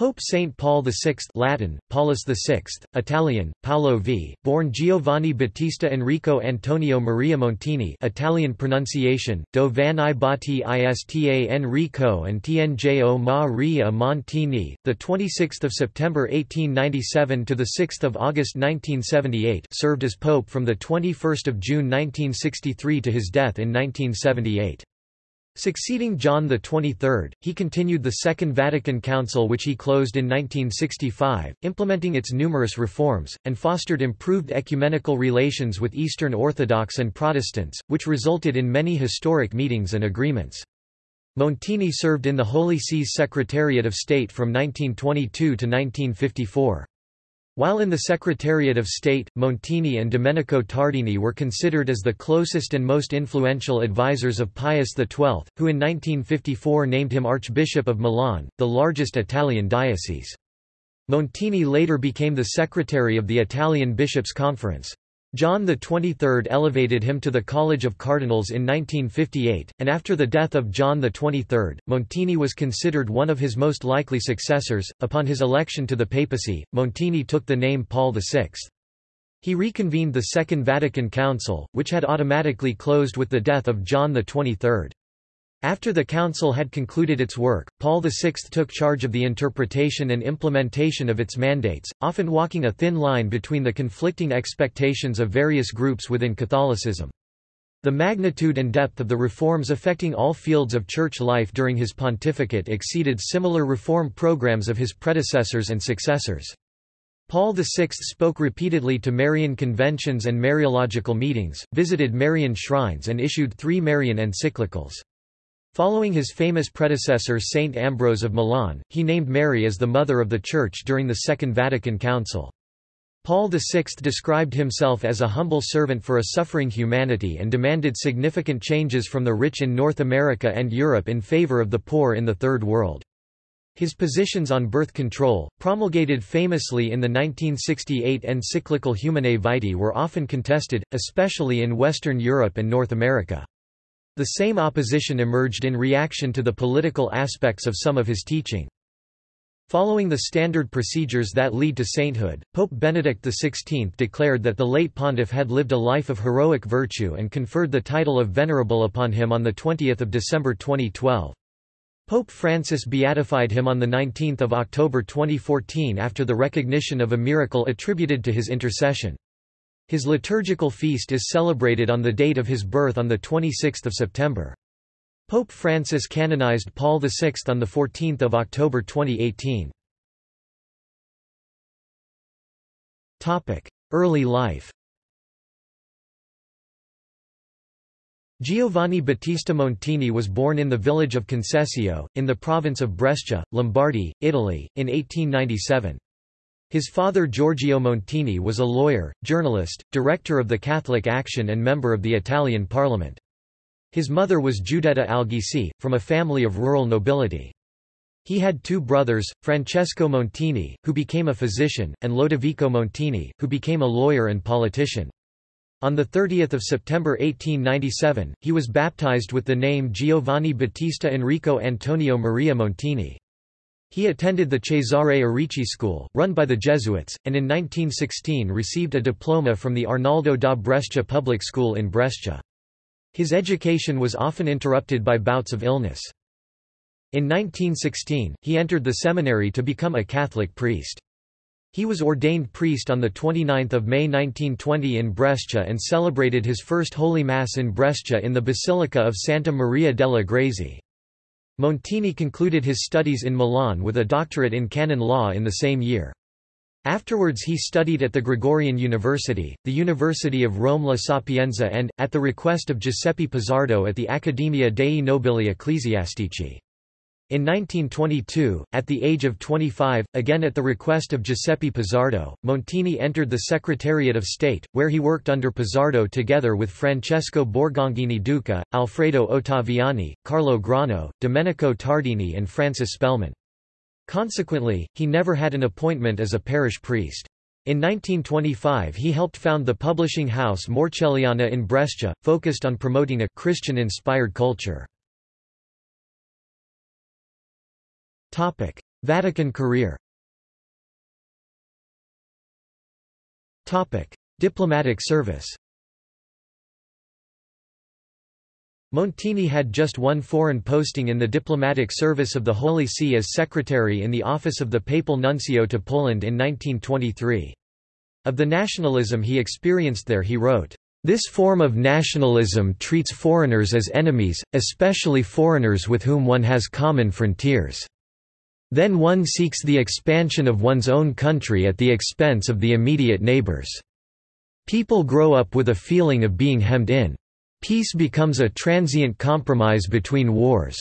Pope Saint Paul VI Latin, Paulus VI, Italian, Paolo V, born Giovanni Battista Enrico Antonio Maria Montini Italian pronunciation, Do Van i Batti Ista Enrico and Tnjo Maria Montini, 26 September 1897 – to 6 August 1978 served as Pope from 21 June 1963 to his death in 1978. Succeeding John XXIII, he continued the Second Vatican Council which he closed in 1965, implementing its numerous reforms, and fostered improved ecumenical relations with Eastern Orthodox and Protestants, which resulted in many historic meetings and agreements. Montini served in the Holy See's Secretariat of State from 1922 to 1954. While in the Secretariat of State, Montini and Domenico Tardini were considered as the closest and most influential advisers of Pius XII, who in 1954 named him Archbishop of Milan, the largest Italian diocese. Montini later became the secretary of the Italian Bishops' Conference. John XXIII elevated him to the College of Cardinals in 1958, and after the death of John XXIII, Montini was considered one of his most likely successors. Upon his election to the papacy, Montini took the name Paul VI. He reconvened the Second Vatican Council, which had automatically closed with the death of John XXIII. After the Council had concluded its work, Paul VI took charge of the interpretation and implementation of its mandates, often walking a thin line between the conflicting expectations of various groups within Catholicism. The magnitude and depth of the reforms affecting all fields of church life during his pontificate exceeded similar reform programs of his predecessors and successors. Paul VI spoke repeatedly to Marian conventions and Mariological meetings, visited Marian shrines and issued three Marian encyclicals. Following his famous predecessor Saint Ambrose of Milan, he named Mary as the Mother of the Church during the Second Vatican Council. Paul VI described himself as a humble servant for a suffering humanity and demanded significant changes from the rich in North America and Europe in favor of the poor in the Third World. His positions on birth control, promulgated famously in the 1968 encyclical Humanae Vitae were often contested, especially in Western Europe and North America. The same opposition emerged in reaction to the political aspects of some of his teaching. Following the standard procedures that lead to sainthood, Pope Benedict XVI declared that the late pontiff had lived a life of heroic virtue and conferred the title of Venerable upon him on 20 December 2012. Pope Francis beatified him on 19 October 2014 after the recognition of a miracle attributed to his intercession. His liturgical feast is celebrated on the date of his birth on 26 September. Pope Francis canonized Paul VI on 14 October 2018. Early life Giovanni Battista Montini was born in the village of Concesio, in the province of Brescia, Lombardy, Italy, in 1897. His father Giorgio Montini was a lawyer, journalist, director of the Catholic Action and member of the Italian parliament. His mother was Giuditta Alghisi, from a family of rural nobility. He had two brothers, Francesco Montini, who became a physician, and Lodovico Montini, who became a lawyer and politician. On 30 September 1897, he was baptized with the name Giovanni Battista Enrico Antonio Maria Montini. He attended the Cesare Arici School, run by the Jesuits, and in 1916 received a diploma from the Arnaldo da Brescia Public School in Brescia. His education was often interrupted by bouts of illness. In 1916, he entered the seminary to become a Catholic priest. He was ordained priest on 29 May 1920 in Brescia and celebrated his first Holy Mass in Brescia in the Basilica of Santa Maria delle Grazie. Montini concluded his studies in Milan with a doctorate in canon law in the same year. Afterwards he studied at the Gregorian University, the University of Rome La Sapienza and, at the request of Giuseppe Pizzardo at the Accademia dei Nobili Ecclesiastici. In 1922, at the age of 25, again at the request of Giuseppe Pizzardo, Montini entered the Secretariat of State, where he worked under Pizzardo together with Francesco Borgonghini Duca, Alfredo Ottaviani, Carlo Grano, Domenico Tardini and Francis Spellman. Consequently, he never had an appointment as a parish priest. In 1925 he helped found the publishing house Morcelliana in Brescia, focused on promoting a Christian-inspired culture. Vatican career Diplomatic service Montini had just one foreign posting in the diplomatic service of the Holy See as secretary in the office of the papal nuncio to Poland in 1923. Of the nationalism he experienced there he wrote, "...this form of nationalism treats foreigners as enemies, especially foreigners with whom one has common frontiers. Then one seeks the expansion of one's own country at the expense of the immediate neighbors. People grow up with a feeling of being hemmed in. Peace becomes a transient compromise between wars."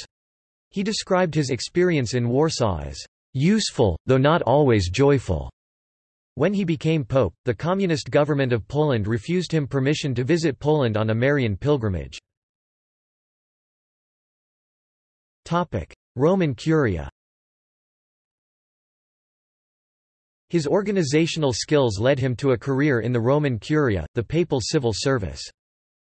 He described his experience in Warsaw as useful, though not always joyful. When he became pope, the communist government of Poland refused him permission to visit Poland on a Marian pilgrimage. Roman Curia His organizational skills led him to a career in the Roman Curia, the papal civil service.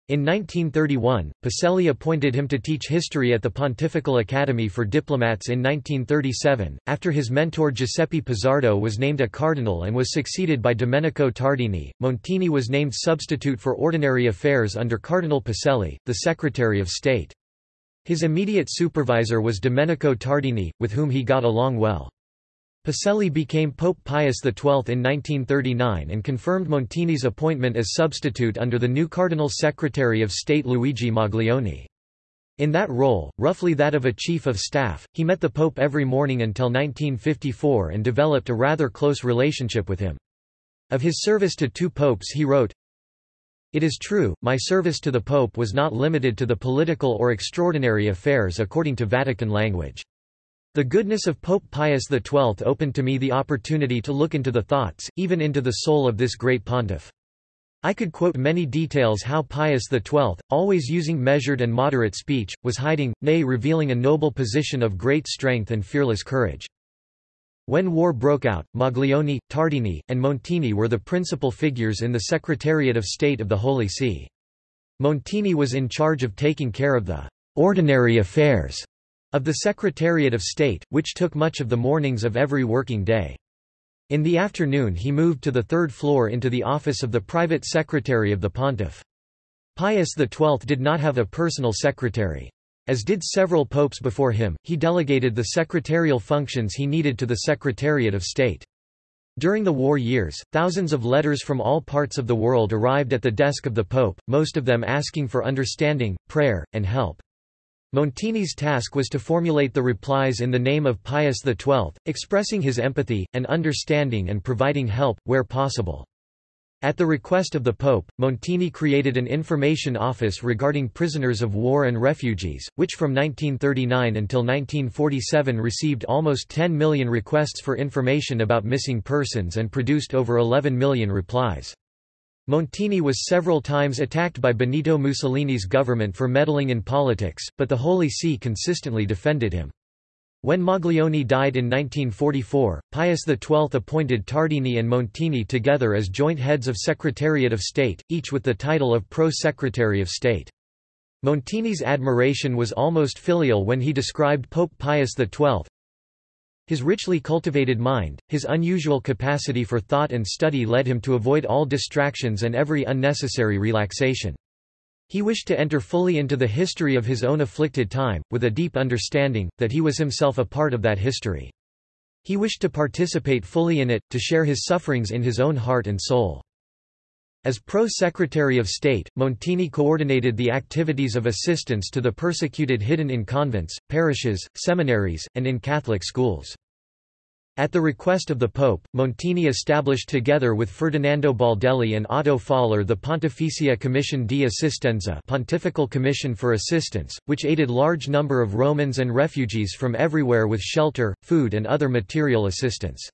In 1931, Pacelli appointed him to teach history at the Pontifical Academy for Diplomats in 1937, after his mentor Giuseppe Pizzardo was named a cardinal and was succeeded by Domenico Tardini. Montini was named substitute for ordinary affairs under Cardinal Pacelli, the Secretary of State. His immediate supervisor was Domenico Tardini, with whom he got along well. Pacelli became Pope Pius XII in 1939 and confirmed Montini's appointment as substitute under the new Cardinal Secretary of State Luigi Maglione. In that role, roughly that of a chief of staff, he met the Pope every morning until 1954 and developed a rather close relationship with him. Of his service to two popes he wrote, It is true, my service to the Pope was not limited to the political or extraordinary affairs according to Vatican language. The goodness of Pope Pius XII opened to me the opportunity to look into the thoughts, even into the soul of this great pontiff. I could quote many details how Pius XII, always using measured and moderate speech, was hiding, nay revealing a noble position of great strength and fearless courage. When war broke out, Maglione, Tardini, and Montini were the principal figures in the Secretariat of State of the Holy See. Montini was in charge of taking care of the ordinary affairs of the Secretariat of State, which took much of the mornings of every working day. In the afternoon he moved to the third floor into the office of the private secretary of the pontiff. Pius XII did not have a personal secretary. As did several popes before him, he delegated the secretarial functions he needed to the Secretariat of State. During the war years, thousands of letters from all parts of the world arrived at the desk of the Pope, most of them asking for understanding, prayer, and help. Montini's task was to formulate the replies in the name of Pius XII, expressing his empathy, and understanding and providing help, where possible. At the request of the Pope, Montini created an information office regarding prisoners of war and refugees, which from 1939 until 1947 received almost 10 million requests for information about missing persons and produced over 11 million replies. Montini was several times attacked by Benito Mussolini's government for meddling in politics, but the Holy See consistently defended him. When Maglione died in 1944, Pius XII appointed Tardini and Montini together as joint heads of Secretariat of State, each with the title of Pro-Secretary of State. Montini's admiration was almost filial when he described Pope Pius XII, his richly cultivated mind, his unusual capacity for thought and study led him to avoid all distractions and every unnecessary relaxation. He wished to enter fully into the history of his own afflicted time, with a deep understanding, that he was himself a part of that history. He wished to participate fully in it, to share his sufferings in his own heart and soul. As Pro-Secretary of State, Montini coordinated the activities of assistance to the persecuted hidden in convents, parishes, seminaries, and in Catholic schools. At the request of the Pope, Montini established together with Ferdinando Baldelli and Otto Faller the Pontificia Commissione di Assistenza Pontifical Commission for Assistance, which aided large number of Romans and refugees from everywhere with shelter, food and other material assistance.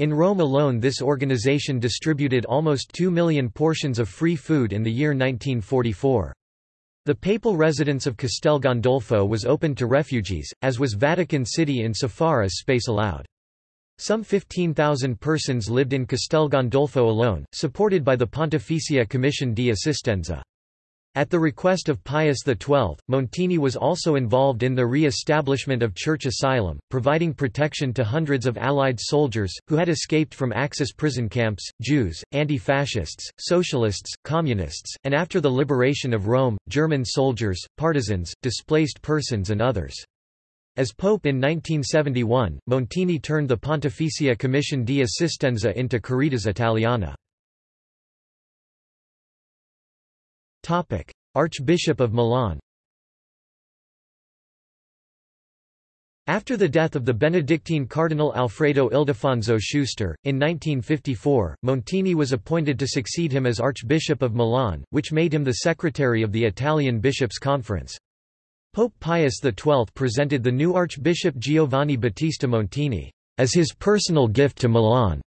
In Rome alone this organization distributed almost 2 million portions of free food in the year 1944. The papal residence of Castel Gandolfo was opened to refugees, as was Vatican City insofar as space allowed. Some 15,000 persons lived in Castel Gandolfo alone, supported by the Pontificia Commissione di Assistenza. At the request of Pius XII, Montini was also involved in the re-establishment of Church Asylum, providing protection to hundreds of Allied soldiers, who had escaped from Axis prison camps, Jews, anti-fascists, socialists, communists, and after the liberation of Rome, German soldiers, partisans, displaced persons and others. As Pope in 1971, Montini turned the Pontificia Commissione di Assistenza into Caritas Italiana. Archbishop of Milan After the death of the Benedictine Cardinal Alfredo Ildefonso Schuster, in 1954, Montini was appointed to succeed him as Archbishop of Milan, which made him the secretary of the Italian Bishops' Conference. Pope Pius XII presented the new Archbishop Giovanni Battista Montini as his personal gift to Milan.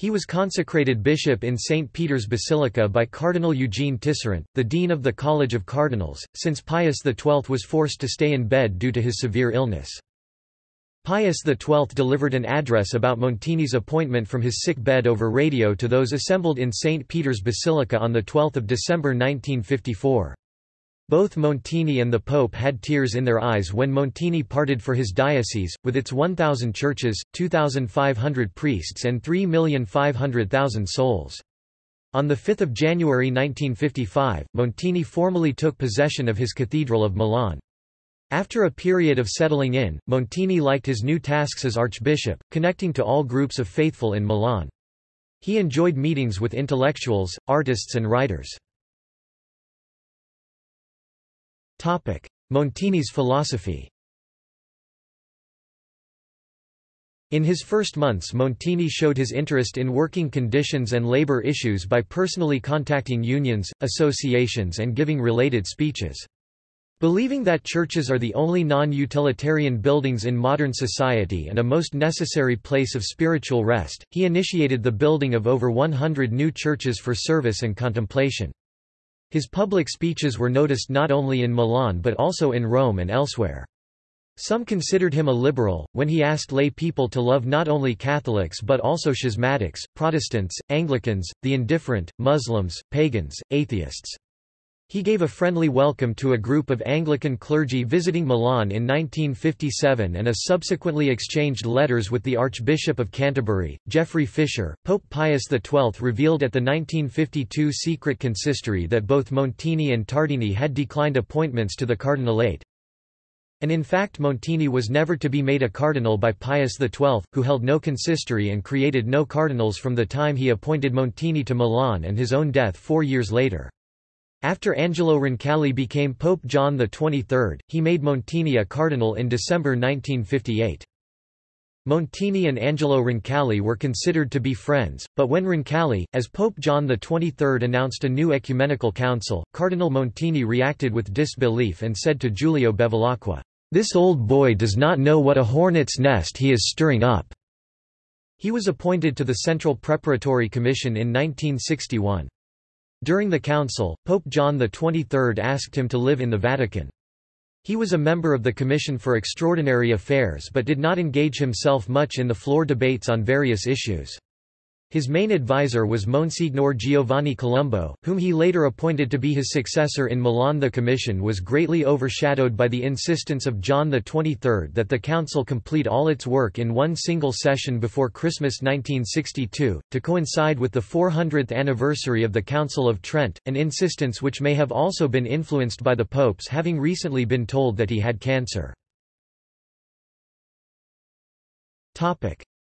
He was consecrated bishop in St. Peter's Basilica by Cardinal Eugene Tisserant, the dean of the College of Cardinals, since Pius XII was forced to stay in bed due to his severe illness. Pius XII delivered an address about Montini's appointment from his sick bed over radio to those assembled in St. Peter's Basilica on 12 December 1954. Both Montini and the Pope had tears in their eyes when Montini parted for his diocese, with its 1,000 churches, 2,500 priests and 3,500,000 souls. On 5 January 1955, Montini formally took possession of his Cathedral of Milan. After a period of settling in, Montini liked his new tasks as archbishop, connecting to all groups of faithful in Milan. He enjoyed meetings with intellectuals, artists and writers. Montini's philosophy In his first months Montini showed his interest in working conditions and labor issues by personally contacting unions, associations and giving related speeches. Believing that churches are the only non-utilitarian buildings in modern society and a most necessary place of spiritual rest, he initiated the building of over 100 new churches for service and contemplation. His public speeches were noticed not only in Milan but also in Rome and elsewhere. Some considered him a liberal, when he asked lay people to love not only Catholics but also schismatics, Protestants, Anglicans, the indifferent, Muslims, pagans, atheists. He gave a friendly welcome to a group of Anglican clergy visiting Milan in 1957 and a subsequently exchanged letters with the Archbishop of Canterbury, Geoffrey Fisher. Pope Pius XII revealed at the 1952 secret consistory that both Montini and Tardini had declined appointments to the cardinalate. And in fact Montini was never to be made a cardinal by Pius XII, who held no consistory and created no cardinals from the time he appointed Montini to Milan and his own death four years later. After Angelo Roncalli became Pope John XXIII, he made Montini a cardinal in December 1958. Montini and Angelo Roncalli were considered to be friends, but when Roncalli, as Pope John XXIII announced a new ecumenical council, Cardinal Montini reacted with disbelief and said to Giulio Bevilacqua, "'This old boy does not know what a hornet's nest he is stirring up.'" He was appointed to the Central Preparatory Commission in 1961. During the council, Pope John XXIII asked him to live in the Vatican. He was a member of the Commission for Extraordinary Affairs but did not engage himself much in the floor debates on various issues. His main advisor was Monsignor Giovanni Colombo, whom he later appointed to be his successor in Milan. The commission was greatly overshadowed by the insistence of John XXIII that the council complete all its work in one single session before Christmas 1962, to coincide with the 400th anniversary of the Council of Trent, an insistence which may have also been influenced by the popes having recently been told that he had cancer.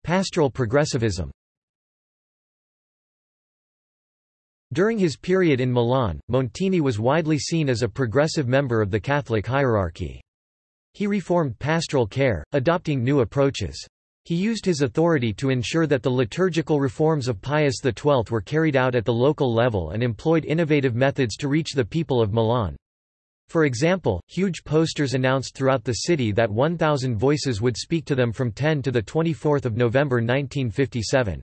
Pastoral progressivism During his period in Milan, Montini was widely seen as a progressive member of the Catholic hierarchy. He reformed pastoral care, adopting new approaches. He used his authority to ensure that the liturgical reforms of Pius XII were carried out at the local level and employed innovative methods to reach the people of Milan. For example, huge posters announced throughout the city that 1,000 voices would speak to them from 10 to 24 November 1957.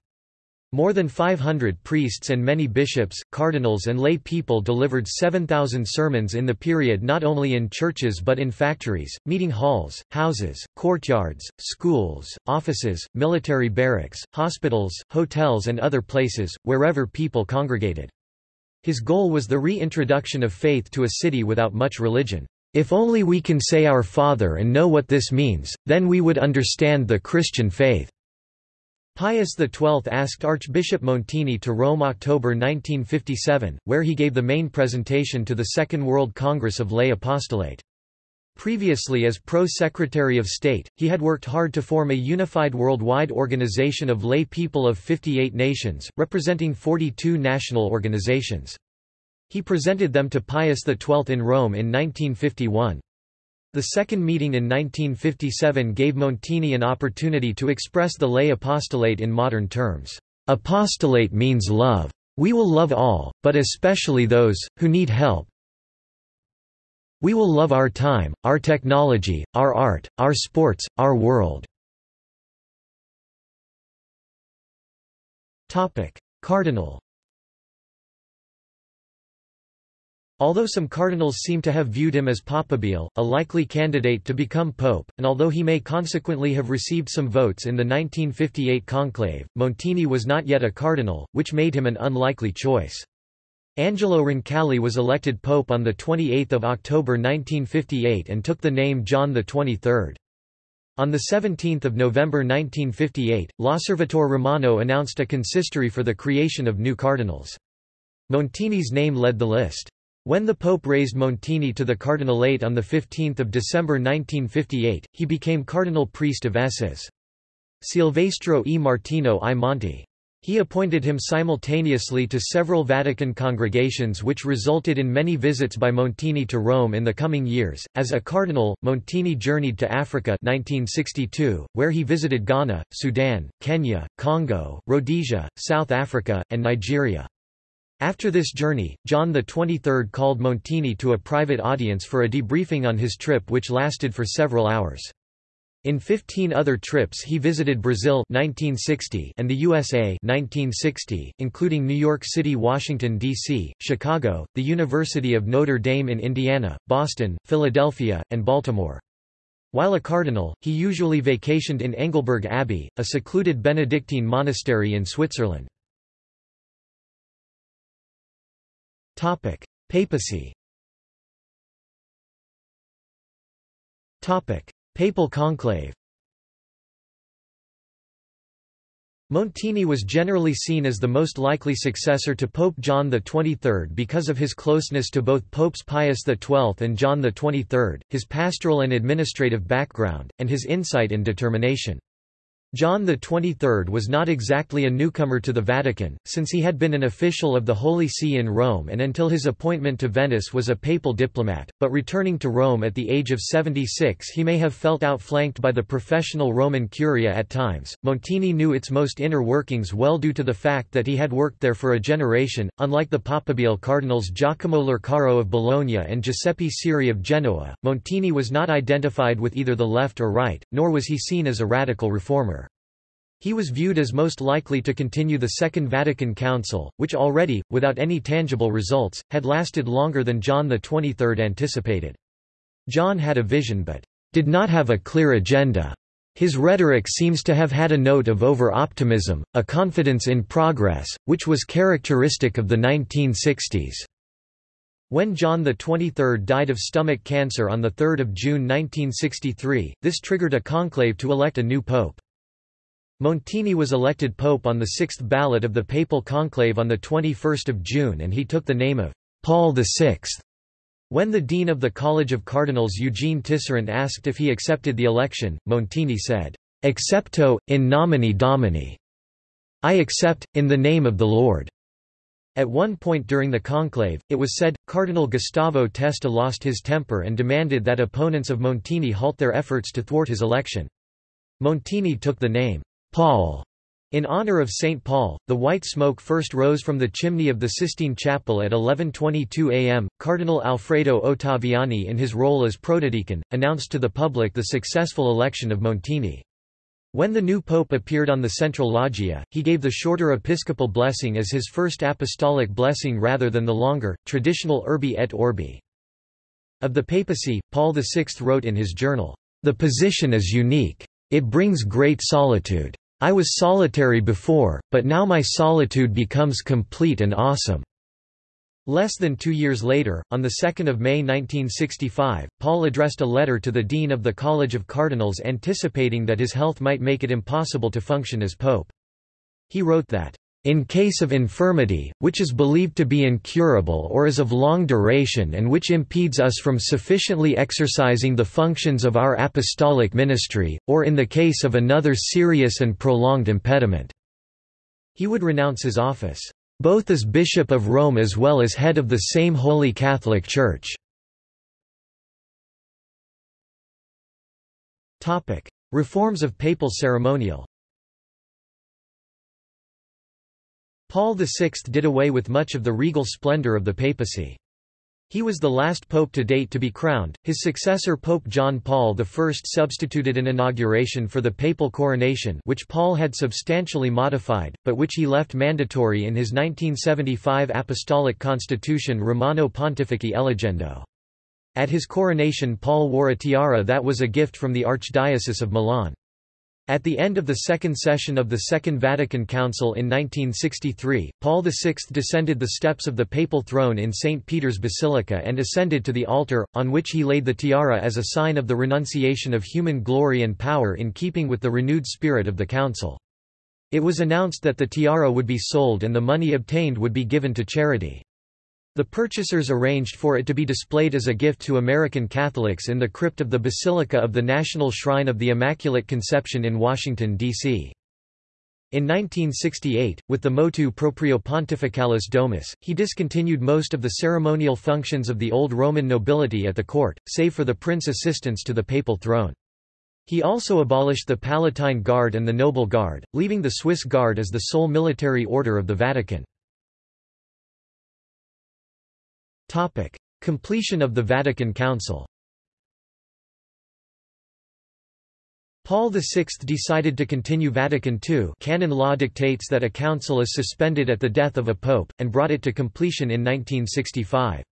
More than 500 priests and many bishops, cardinals and lay people delivered 7,000 sermons in the period not only in churches but in factories, meeting halls, houses, courtyards, schools, offices, military barracks, hospitals, hotels and other places, wherever people congregated. His goal was the reintroduction of faith to a city without much religion. If only we can say our Father and know what this means, then we would understand the Christian faith. Pius XII asked Archbishop Montini to Rome October 1957, where he gave the main presentation to the Second World Congress of Lay Apostolate. Previously as Pro-Secretary of State, he had worked hard to form a unified worldwide organization of lay people of 58 nations, representing 42 national organizations. He presented them to Pius XII in Rome in 1951. The second meeting in 1957 gave Montini an opportunity to express the lay apostolate in modern terms. Apostolate means love. We will love all, but especially those, who need help, we will love our time, our technology, our art, our sports, our world. Cardinal Although some cardinals seem to have viewed him as papabile, a likely candidate to become pope, and although he may consequently have received some votes in the 1958 conclave, Montini was not yet a cardinal, which made him an unlikely choice. Angelo Roncalli was elected pope on 28 October 1958 and took the name John XXIII. On 17 November 1958, L'Osservatore Romano announced a consistory for the creation of new cardinals. Montini's name led the list. When the Pope raised Montini to the cardinalate on 15 December 1958, he became cardinal priest of Esses. Silvestro e Martino ai Monti. He appointed him simultaneously to several Vatican congregations which resulted in many visits by Montini to Rome in the coming years. As a cardinal, Montini journeyed to Africa 1962, where he visited Ghana, Sudan, Kenya, Congo, Rhodesia, South Africa, and Nigeria. After this journey, John XXIII called Montini to a private audience for a debriefing on his trip which lasted for several hours. In 15 other trips he visited Brazil 1960 and the USA 1960, including New York City Washington, D.C., Chicago, the University of Notre Dame in Indiana, Boston, Philadelphia, and Baltimore. While a cardinal, he usually vacationed in Engelberg Abbey, a secluded Benedictine monastery in Switzerland. Papacy. Topic: Papal conclave. Montini was generally seen as the most likely successor to Pope John XXIII because of his closeness to both Popes Pius XII and John XXIII, his pastoral and administrative background, and his insight and determination. John XXIII was not exactly a newcomer to the Vatican, since he had been an official of the Holy See in Rome and until his appointment to Venice was a papal diplomat, but returning to Rome at the age of 76 he may have felt outflanked by the professional Roman Curia at times. Montini knew its most inner workings well due to the fact that he had worked there for a generation, unlike the Papabile cardinals Giacomo Lercaro of Bologna and Giuseppe Siri of Genoa. Montini was not identified with either the left or right, nor was he seen as a radical reformer. He was viewed as most likely to continue the Second Vatican Council, which already, without any tangible results, had lasted longer than John XXIII anticipated. John had a vision but did not have a clear agenda. His rhetoric seems to have had a note of over-optimism, a confidence in progress, which was characteristic of the 1960s. When John XXIII died of stomach cancer on 3 June 1963, this triggered a conclave to elect a new pope. Montini was elected pope on the sixth ballot of the papal conclave on 21 June and he took the name of Paul VI. When the dean of the College of Cardinals Eugene Tisserant asked if he accepted the election, Montini said, Accepto, in nomine Domini. I accept, in the name of the Lord. At one point during the conclave, it was said, Cardinal Gustavo Testa lost his temper and demanded that opponents of Montini halt their efforts to thwart his election. Montini took the name Paul. In honor of St. Paul, the white smoke first rose from the chimney of the Sistine Chapel at 11.22 am. Cardinal Alfredo Ottaviani in his role as protodeacon, announced to the public the successful election of Montini. When the new pope appeared on the central loggia, he gave the shorter episcopal blessing as his first apostolic blessing rather than the longer, traditional Urbi et Orbi. Of the papacy, Paul VI wrote in his journal, "...the position is unique. It brings great solitude. I was solitary before, but now my solitude becomes complete and awesome. Less than two years later, on 2 May 1965, Paul addressed a letter to the Dean of the College of Cardinals anticipating that his health might make it impossible to function as pope. He wrote that, "...in case of infirmity, which is believed to be incurable or is of long duration and which impedes us from sufficiently exercising the functions of our apostolic ministry, or in the case of another serious and prolonged impediment," he would renounce his office both as Bishop of Rome as well as head of the same Holy Catholic Church. Reforms of papal ceremonial Paul VI did away with much of the regal splendor of the papacy. He was the last pope to date to be crowned. His successor Pope John Paul I substituted an inauguration for the papal coronation which Paul had substantially modified, but which he left mandatory in his 1975 apostolic constitution Romano Pontifici Eligendo. At his coronation Paul wore a tiara that was a gift from the Archdiocese of Milan. At the end of the second session of the Second Vatican Council in 1963, Paul VI descended the steps of the papal throne in St. Peter's Basilica and ascended to the altar, on which he laid the tiara as a sign of the renunciation of human glory and power in keeping with the renewed spirit of the Council. It was announced that the tiara would be sold and the money obtained would be given to charity. The purchasers arranged for it to be displayed as a gift to American Catholics in the crypt of the Basilica of the National Shrine of the Immaculate Conception in Washington, D.C. In 1968, with the motu proprio Pontificalis Domus, he discontinued most of the ceremonial functions of the old Roman nobility at the court, save for the prince assistants to the papal throne. He also abolished the Palatine Guard and the Noble Guard, leaving the Swiss Guard as the sole military order of the Vatican. Topic: Completion of the Vatican Council. Paul VI decided to continue Vatican II canon law dictates that a council is suspended at the death of a pope, and brought it to completion in 1965.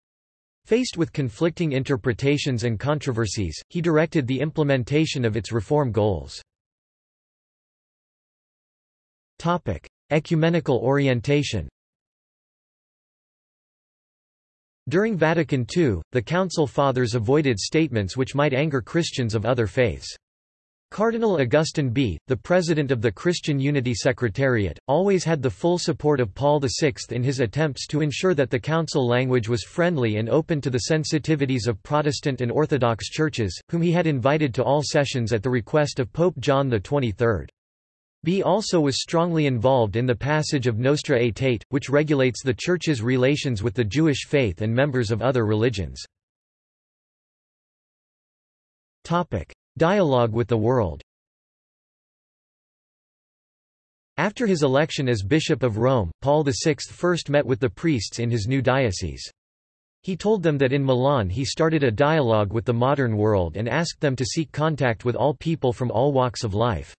Faced with conflicting interpretations and controversies, he directed the implementation of its reform goals. Ecumenical orientation During Vatican II, the Council Fathers avoided statements which might anger Christians of other faiths. Cardinal Augustin Bea, the president of the Christian Unity Secretariat, always had the full support of Paul VI in his attempts to ensure that the council language was friendly and open to the sensitivities of Protestant and Orthodox churches, whom he had invited to all sessions at the request of Pope John XXIII. Bea also was strongly involved in the passage of Nostra Aetate, which regulates the Church's relations with the Jewish faith and members of other religions. Dialogue with the world After his election as Bishop of Rome, Paul VI first met with the priests in his new diocese. He told them that in Milan he started a dialogue with the modern world and asked them to seek contact with all people from all walks of life.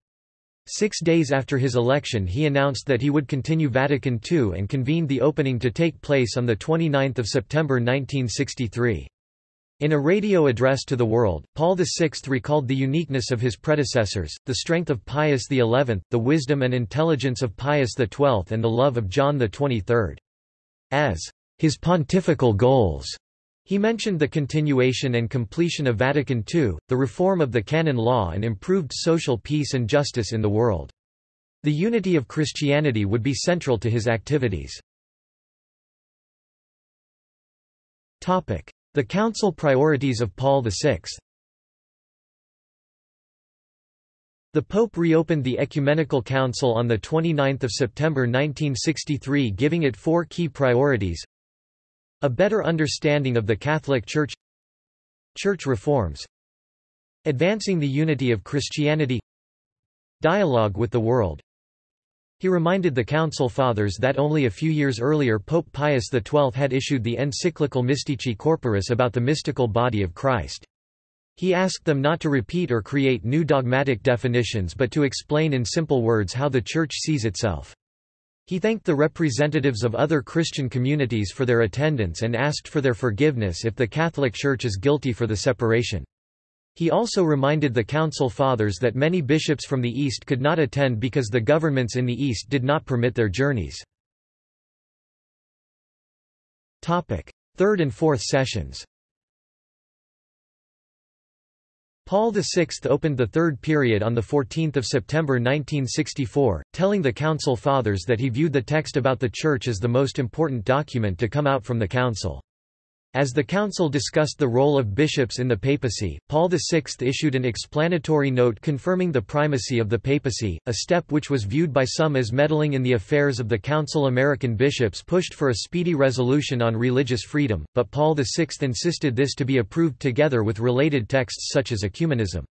Six days after his election he announced that he would continue Vatican II and convened the opening to take place on 29 September 1963. In a radio address to the world, Paul VI recalled the uniqueness of his predecessors, the strength of Pius XI, the wisdom and intelligence of Pius XII and the love of John XXIII. As his pontifical goals, he mentioned the continuation and completion of Vatican II, the reform of the canon law and improved social peace and justice in the world. The unity of Christianity would be central to his activities. The Council priorities of Paul VI The Pope reopened the Ecumenical Council on 29 September 1963 giving it four key priorities a better understanding of the Catholic Church Church reforms Advancing the unity of Christianity Dialogue with the world He reminded the Council Fathers that only a few years earlier Pope Pius XII had issued the encyclical Mystici Corporis about the mystical body of Christ. He asked them not to repeat or create new dogmatic definitions but to explain in simple words how the Church sees itself. He thanked the representatives of other Christian communities for their attendance and asked for their forgiveness if the Catholic Church is guilty for the separation. He also reminded the Council Fathers that many bishops from the East could not attend because the governments in the East did not permit their journeys. Third and fourth sessions Paul VI opened the third period on 14 September 1964, telling the Council Fathers that he viewed the text about the Church as the most important document to come out from the Council. As the Council discussed the role of bishops in the papacy, Paul VI issued an explanatory note confirming the primacy of the papacy, a step which was viewed by some as meddling in the affairs of the Council. American bishops pushed for a speedy resolution on religious freedom, but Paul VI insisted this to be approved together with related texts such as ecumenism.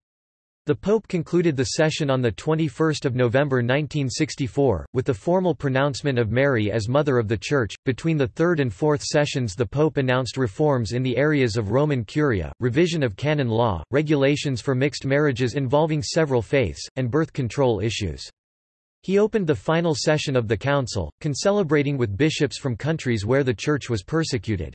The Pope concluded the session on 21 November 1964, with the formal pronouncement of Mary as Mother of the Church. Between the third and fourth sessions the Pope announced reforms in the areas of Roman Curia, revision of canon law, regulations for mixed marriages involving several faiths, and birth control issues. He opened the final session of the Council, concelebrating with bishops from countries where the Church was persecuted.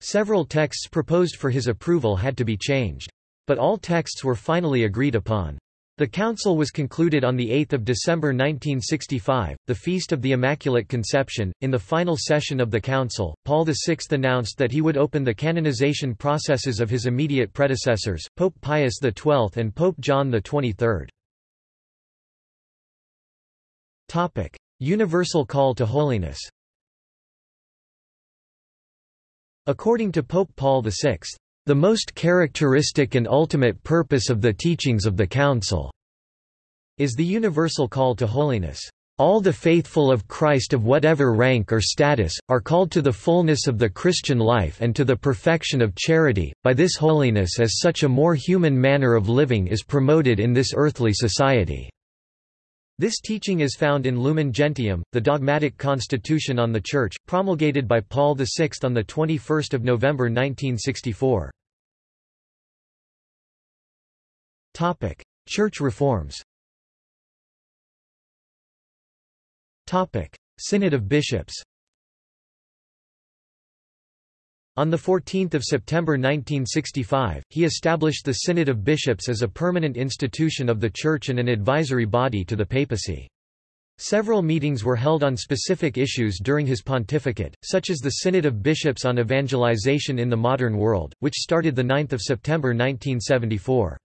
Several texts proposed for his approval had to be changed. But all texts were finally agreed upon. The council was concluded on 8 December 1965, the Feast of the Immaculate Conception. In the final session of the council, Paul VI announced that he would open the canonization processes of his immediate predecessors, Pope Pius XII and Pope John XXIII. Universal call to holiness According to Pope Paul VI, the most characteristic and ultimate purpose of the teachings of the Council is the universal call to holiness. All the faithful of Christ of whatever rank or status, are called to the fullness of the Christian life and to the perfection of charity, by this holiness as such a more human manner of living is promoted in this earthly society." This teaching is found in Lumen Gentium, the dogmatic constitution on the Church, promulgated by Paul VI on 21 November 1964. Church reforms Synod of Bishops On 14 September 1965, he established the Synod of Bishops as a permanent institution of the Church and an advisory body to the papacy. Several meetings were held on specific issues during his pontificate, such as the Synod of Bishops on Evangelization in the Modern World, which started 9 September 1974.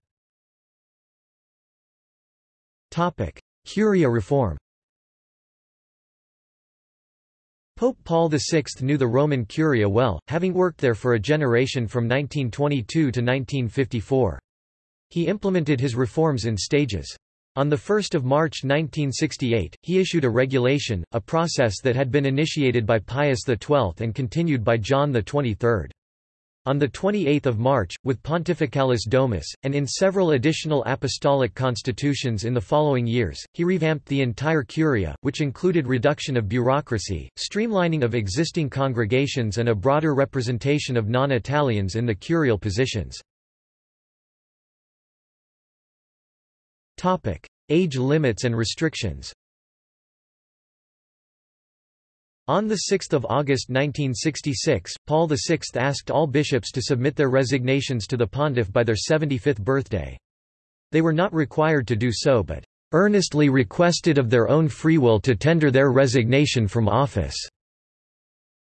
Curia reform Pope Paul VI knew the Roman Curia well, having worked there for a generation from 1922 to 1954. He implemented his reforms in stages. On 1 March 1968, he issued a regulation, a process that had been initiated by Pius XII and continued by John XXIII. On 28 March, with Pontificalis Domus, and in several additional apostolic constitutions in the following years, he revamped the entire curia, which included reduction of bureaucracy, streamlining of existing congregations and a broader representation of non-Italians in the curial positions. Age limits and restrictions On 6 August 1966, Paul VI asked all bishops to submit their resignations to the pontiff by their 75th birthday. They were not required to do so but earnestly requested of their own free will to tender their resignation from office.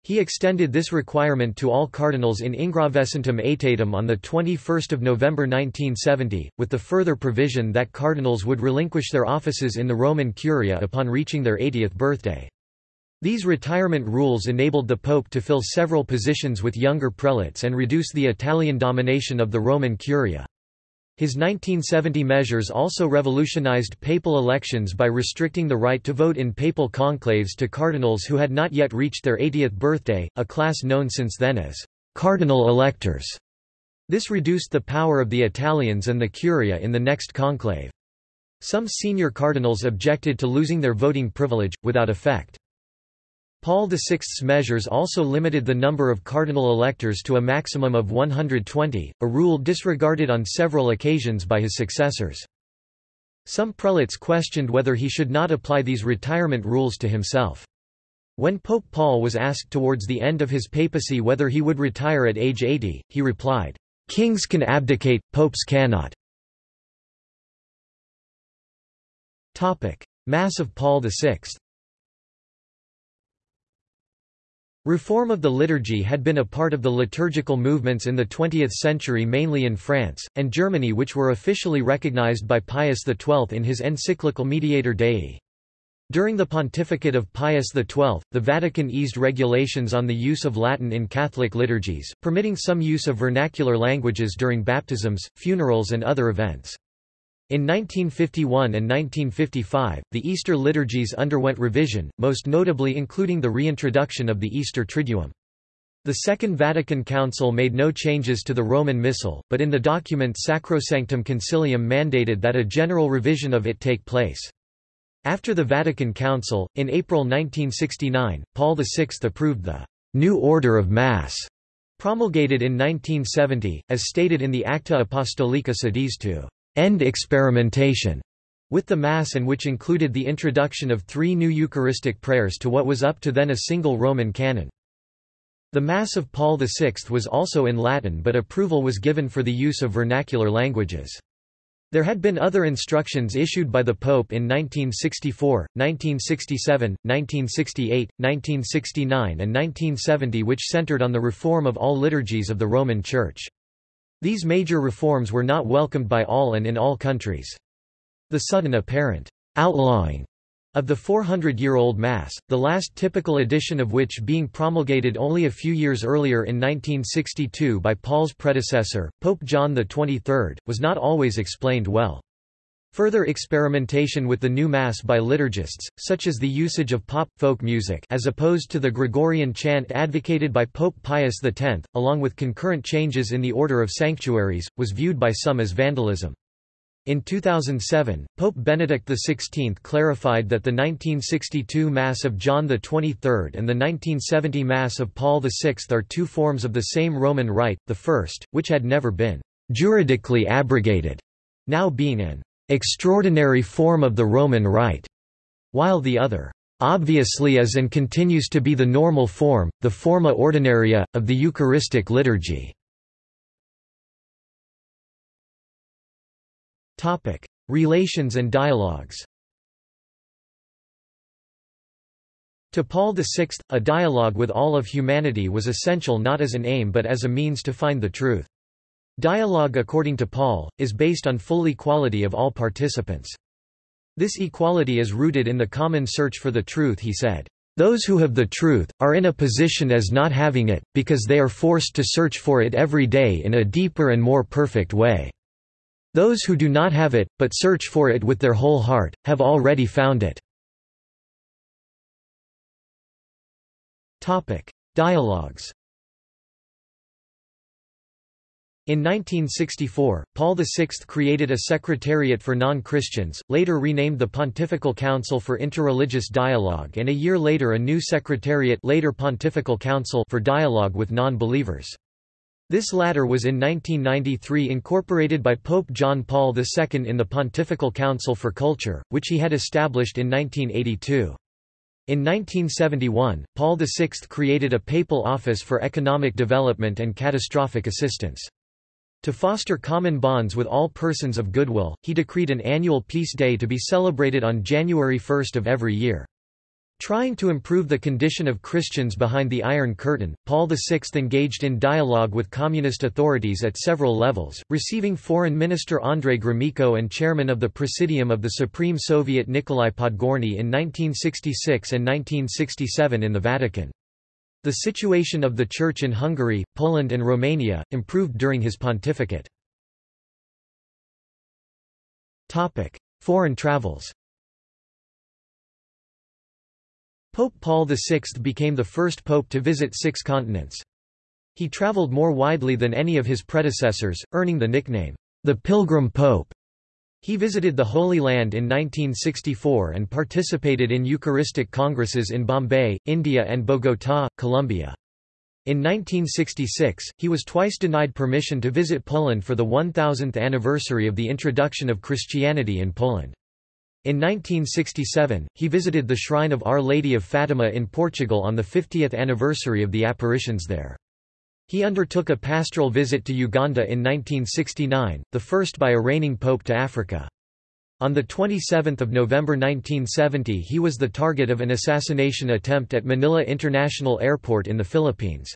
He extended this requirement to all cardinals in Ingravescentem Aetatem on 21 November 1970, with the further provision that cardinals would relinquish their offices in the Roman Curia upon reaching their 80th birthday. These retirement rules enabled the Pope to fill several positions with younger prelates and reduce the Italian domination of the Roman Curia. His 1970 measures also revolutionized papal elections by restricting the right to vote in papal conclaves to cardinals who had not yet reached their 80th birthday, a class known since then as cardinal electors. This reduced the power of the Italians and the Curia in the next conclave. Some senior cardinals objected to losing their voting privilege, without effect. Paul VI's measures also limited the number of cardinal electors to a maximum of 120, a rule disregarded on several occasions by his successors. Some prelates questioned whether he should not apply these retirement rules to himself. When Pope Paul was asked towards the end of his papacy whether he would retire at age 80, he replied, "'Kings can abdicate, popes cannot." Mass of Paul VI Reform of the liturgy had been a part of the liturgical movements in the 20th century mainly in France, and Germany which were officially recognized by Pius XII in his encyclical Mediator Dei. During the pontificate of Pius XII, the Vatican eased regulations on the use of Latin in Catholic liturgies, permitting some use of vernacular languages during baptisms, funerals and other events. In 1951 and 1955, the Easter liturgies underwent revision, most notably including the reintroduction of the Easter Triduum. The Second Vatican Council made no changes to the Roman Missal, but in the document Sacrosanctum Concilium mandated that a general revision of it take place. After the Vatican Council, in April 1969, Paul VI approved the New Order of Mass, promulgated in 1970, as stated in the Acta Apostolica Sedis to end experimentation with the Mass and which included the introduction of three new Eucharistic prayers to what was up to then a single Roman canon. The Mass of Paul VI was also in Latin but approval was given for the use of vernacular languages. There had been other instructions issued by the Pope in 1964, 1967, 1968, 1969 and 1970 which centered on the reform of all liturgies of the Roman Church. These major reforms were not welcomed by all and in all countries. The sudden apparent outlawing of the 400-year-old Mass, the last typical edition of which being promulgated only a few years earlier in 1962 by Paul's predecessor, Pope John XXIII, was not always explained well. Further experimentation with the new Mass by liturgists, such as the usage of pop, folk music as opposed to the Gregorian chant advocated by Pope Pius X, along with concurrent changes in the order of sanctuaries, was viewed by some as vandalism. In 2007, Pope Benedict XVI clarified that the 1962 Mass of John XXIII and the 1970 Mass of Paul VI are two forms of the same Roman rite, the first, which had never been juridically abrogated, now being an extraordinary form of the Roman Rite, while the other obviously is and continues to be the normal form, the forma ordinaria, of the Eucharistic liturgy. Relations and dialogues To Paul VI, a dialogue with all of humanity was essential not as an aim but as a means to find the truth. Dialogue according to Paul, is based on full equality of all participants. This equality is rooted in the common search for the truth he said. Those who have the truth, are in a position as not having it, because they are forced to search for it every day in a deeper and more perfect way. Those who do not have it, but search for it with their whole heart, have already found it. Dialogues In 1964, Paul VI created a Secretariat for Non-Christians, later renamed the Pontifical Council for Interreligious Dialogue and a year later a new Secretariat later Pontifical Council for Dialogue with Non-Believers. This latter was in 1993 incorporated by Pope John Paul II in the Pontifical Council for Culture, which he had established in 1982. In 1971, Paul VI created a papal office for economic development and catastrophic assistance. To foster common bonds with all persons of goodwill, he decreed an annual Peace Day to be celebrated on January 1 of every year. Trying to improve the condition of Christians behind the Iron Curtain, Paul VI engaged in dialogue with communist authorities at several levels, receiving Foreign Minister Andrei Gromyko and chairman of the Presidium of the Supreme Soviet Nikolai Podgorny in 1966 and 1967 in the Vatican. The situation of the Church in Hungary, Poland and Romania, improved during his pontificate. Foreign travels Pope Paul VI became the first pope to visit six continents. He traveled more widely than any of his predecessors, earning the nickname, the Pilgrim Pope. He visited the Holy Land in 1964 and participated in Eucharistic congresses in Bombay, India and Bogotá, Colombia. In 1966, he was twice denied permission to visit Poland for the 1000th anniversary of the introduction of Christianity in Poland. In 1967, he visited the shrine of Our Lady of Fatima in Portugal on the 50th anniversary of the apparitions there. He undertook a pastoral visit to Uganda in 1969, the first by a reigning pope to Africa. On 27 November 1970 he was the target of an assassination attempt at Manila International Airport in the Philippines.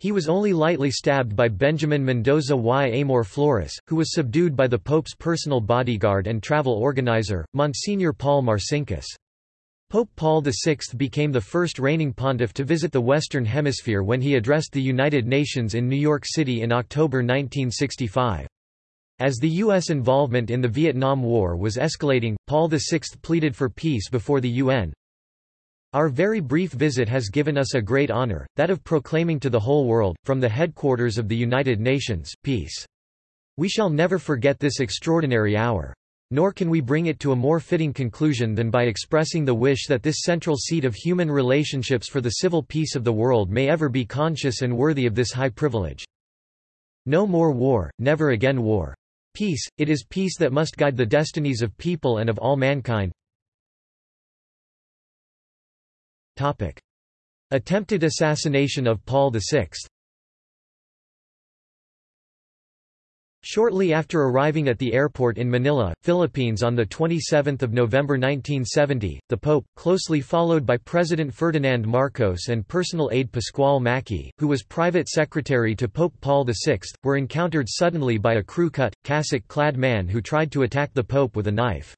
He was only lightly stabbed by Benjamin Mendoza y Amor Flores, who was subdued by the Pope's personal bodyguard and travel organizer, Monsignor Paul Marcinkus. Pope Paul VI became the first reigning pontiff to visit the Western Hemisphere when he addressed the United Nations in New York City in October 1965. As the U.S. involvement in the Vietnam War was escalating, Paul VI pleaded for peace before the UN. Our very brief visit has given us a great honor, that of proclaiming to the whole world, from the headquarters of the United Nations, peace. We shall never forget this extraordinary hour. Nor can we bring it to a more fitting conclusion than by expressing the wish that this central seat of human relationships for the civil peace of the world may ever be conscious and worthy of this high privilege. No more war, never again war. Peace, it is peace that must guide the destinies of people and of all mankind. Topic. Attempted assassination of Paul VI Shortly after arriving at the airport in Manila, Philippines on 27 November 1970, the Pope, closely followed by President Ferdinand Marcos and personal aide Pasquale Macchi, who was private secretary to Pope Paul VI, were encountered suddenly by a crew-cut, cassock-clad man who tried to attack the Pope with a knife.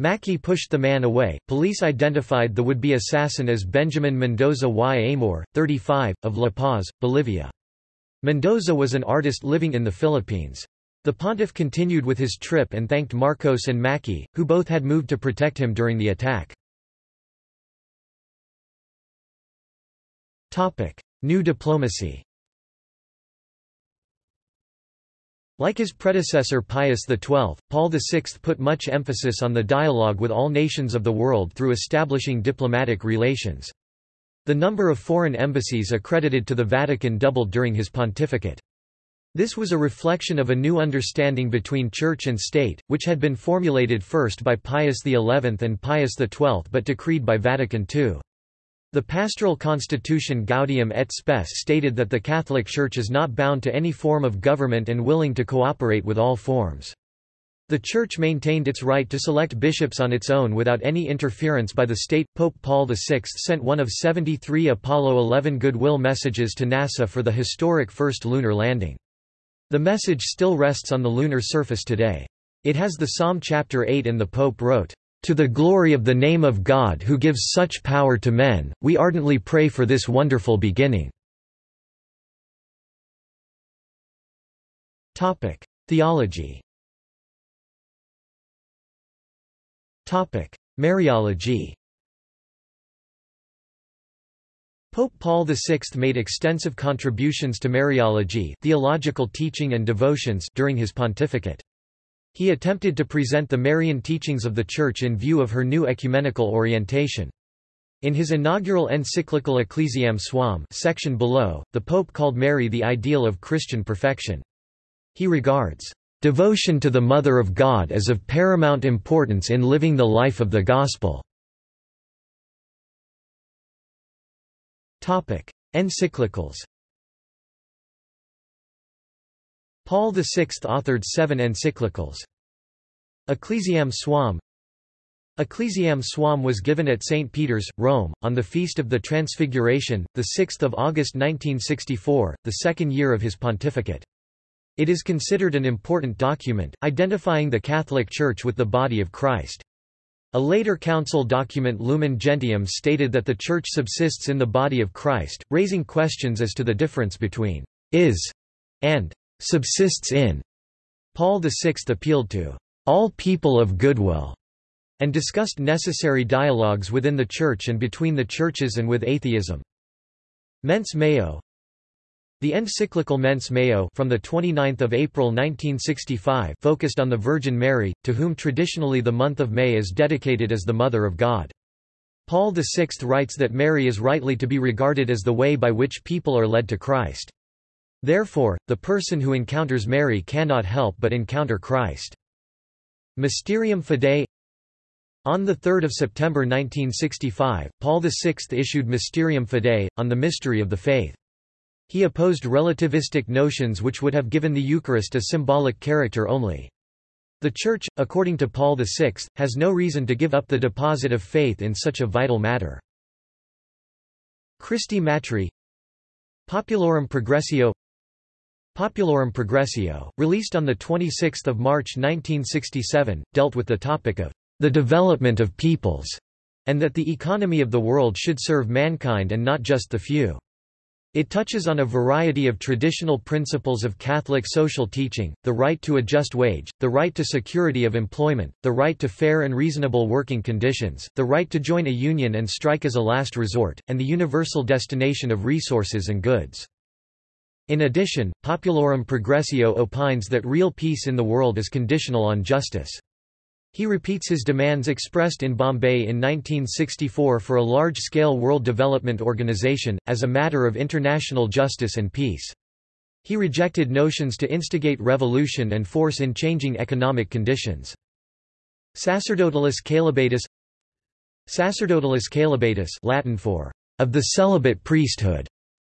Macchi pushed the man away. Police identified the would-be assassin as Benjamin Mendoza y Amor, 35, of La Paz, Bolivia. Mendoza was an artist living in the Philippines. The pontiff continued with his trip and thanked Marcos and Macchi, who both had moved to protect him during the attack. New diplomacy Like his predecessor Pius XII, Paul VI put much emphasis on the dialogue with all nations of the world through establishing diplomatic relations. The number of foreign embassies accredited to the Vatican doubled during his pontificate. This was a reflection of a new understanding between church and state, which had been formulated first by Pius XI and Pius XII but decreed by Vatican II. The pastoral constitution Gaudium et Spes stated that the Catholic Church is not bound to any form of government and willing to cooperate with all forms. The Church maintained its right to select bishops on its own without any interference by the state. Pope Paul VI sent one of 73 Apollo 11 goodwill messages to NASA for the historic first lunar landing. The message still rests on the lunar surface today. It has the Psalm chapter 8 and the Pope wrote, "To the glory of the name of God who gives such power to men, we ardently pray for this wonderful beginning." Theology Mariology Pope Paul VI made extensive contributions to Mariology theological teaching and devotions during his pontificate. He attempted to present the Marian teachings of the Church in view of her new ecumenical orientation. In his inaugural encyclical Ecclesiam Suam section below, the Pope called Mary the ideal of Christian perfection. He regards Devotion to the Mother of God is of paramount importance in living the life of the Gospel. Encyclicals Paul VI authored seven encyclicals. Ecclesiam Suam Ecclesiam Suam was given at St. Peter's, Rome, on the Feast of the Transfiguration, 6 August 1964, the second year of his pontificate. It is considered an important document, identifying the Catholic Church with the body of Christ. A later council document Lumen Gentium stated that the Church subsists in the body of Christ, raising questions as to the difference between is and subsists in. Paul VI appealed to all people of goodwill and discussed necessary dialogues within the Church and between the churches and with atheism. Mense Maio the encyclical Mense Maio from the 29th of April 1965 focused on the Virgin Mary, to whom traditionally the month of May is dedicated as the Mother of God. Paul VI writes that Mary is rightly to be regarded as the way by which people are led to Christ. Therefore, the person who encounters Mary cannot help but encounter Christ. Mysterium Fidei On 3 September 1965, Paul VI issued Mysterium Fidei, on the mystery of the faith. He opposed relativistic notions which would have given the Eucharist a symbolic character only. The Church, according to Paul VI, has no reason to give up the deposit of faith in such a vital matter. Christi Matri Populorum Progressio Populorum Progressio, released on 26 March 1967, dealt with the topic of the development of peoples, and that the economy of the world should serve mankind and not just the few. It touches on a variety of traditional principles of Catholic social teaching, the right to a just wage, the right to security of employment, the right to fair and reasonable working conditions, the right to join a union and strike as a last resort, and the universal destination of resources and goods. In addition, Populorum Progressio opines that real peace in the world is conditional on justice. He repeats his demands expressed in Bombay in 1964 for a large-scale World Development Organization, as a matter of international justice and peace. He rejected notions to instigate revolution and force in changing economic conditions. Sacerdotalis Caelibatus Sacerdotalis Caelibatus Latin for of the celibate priesthood,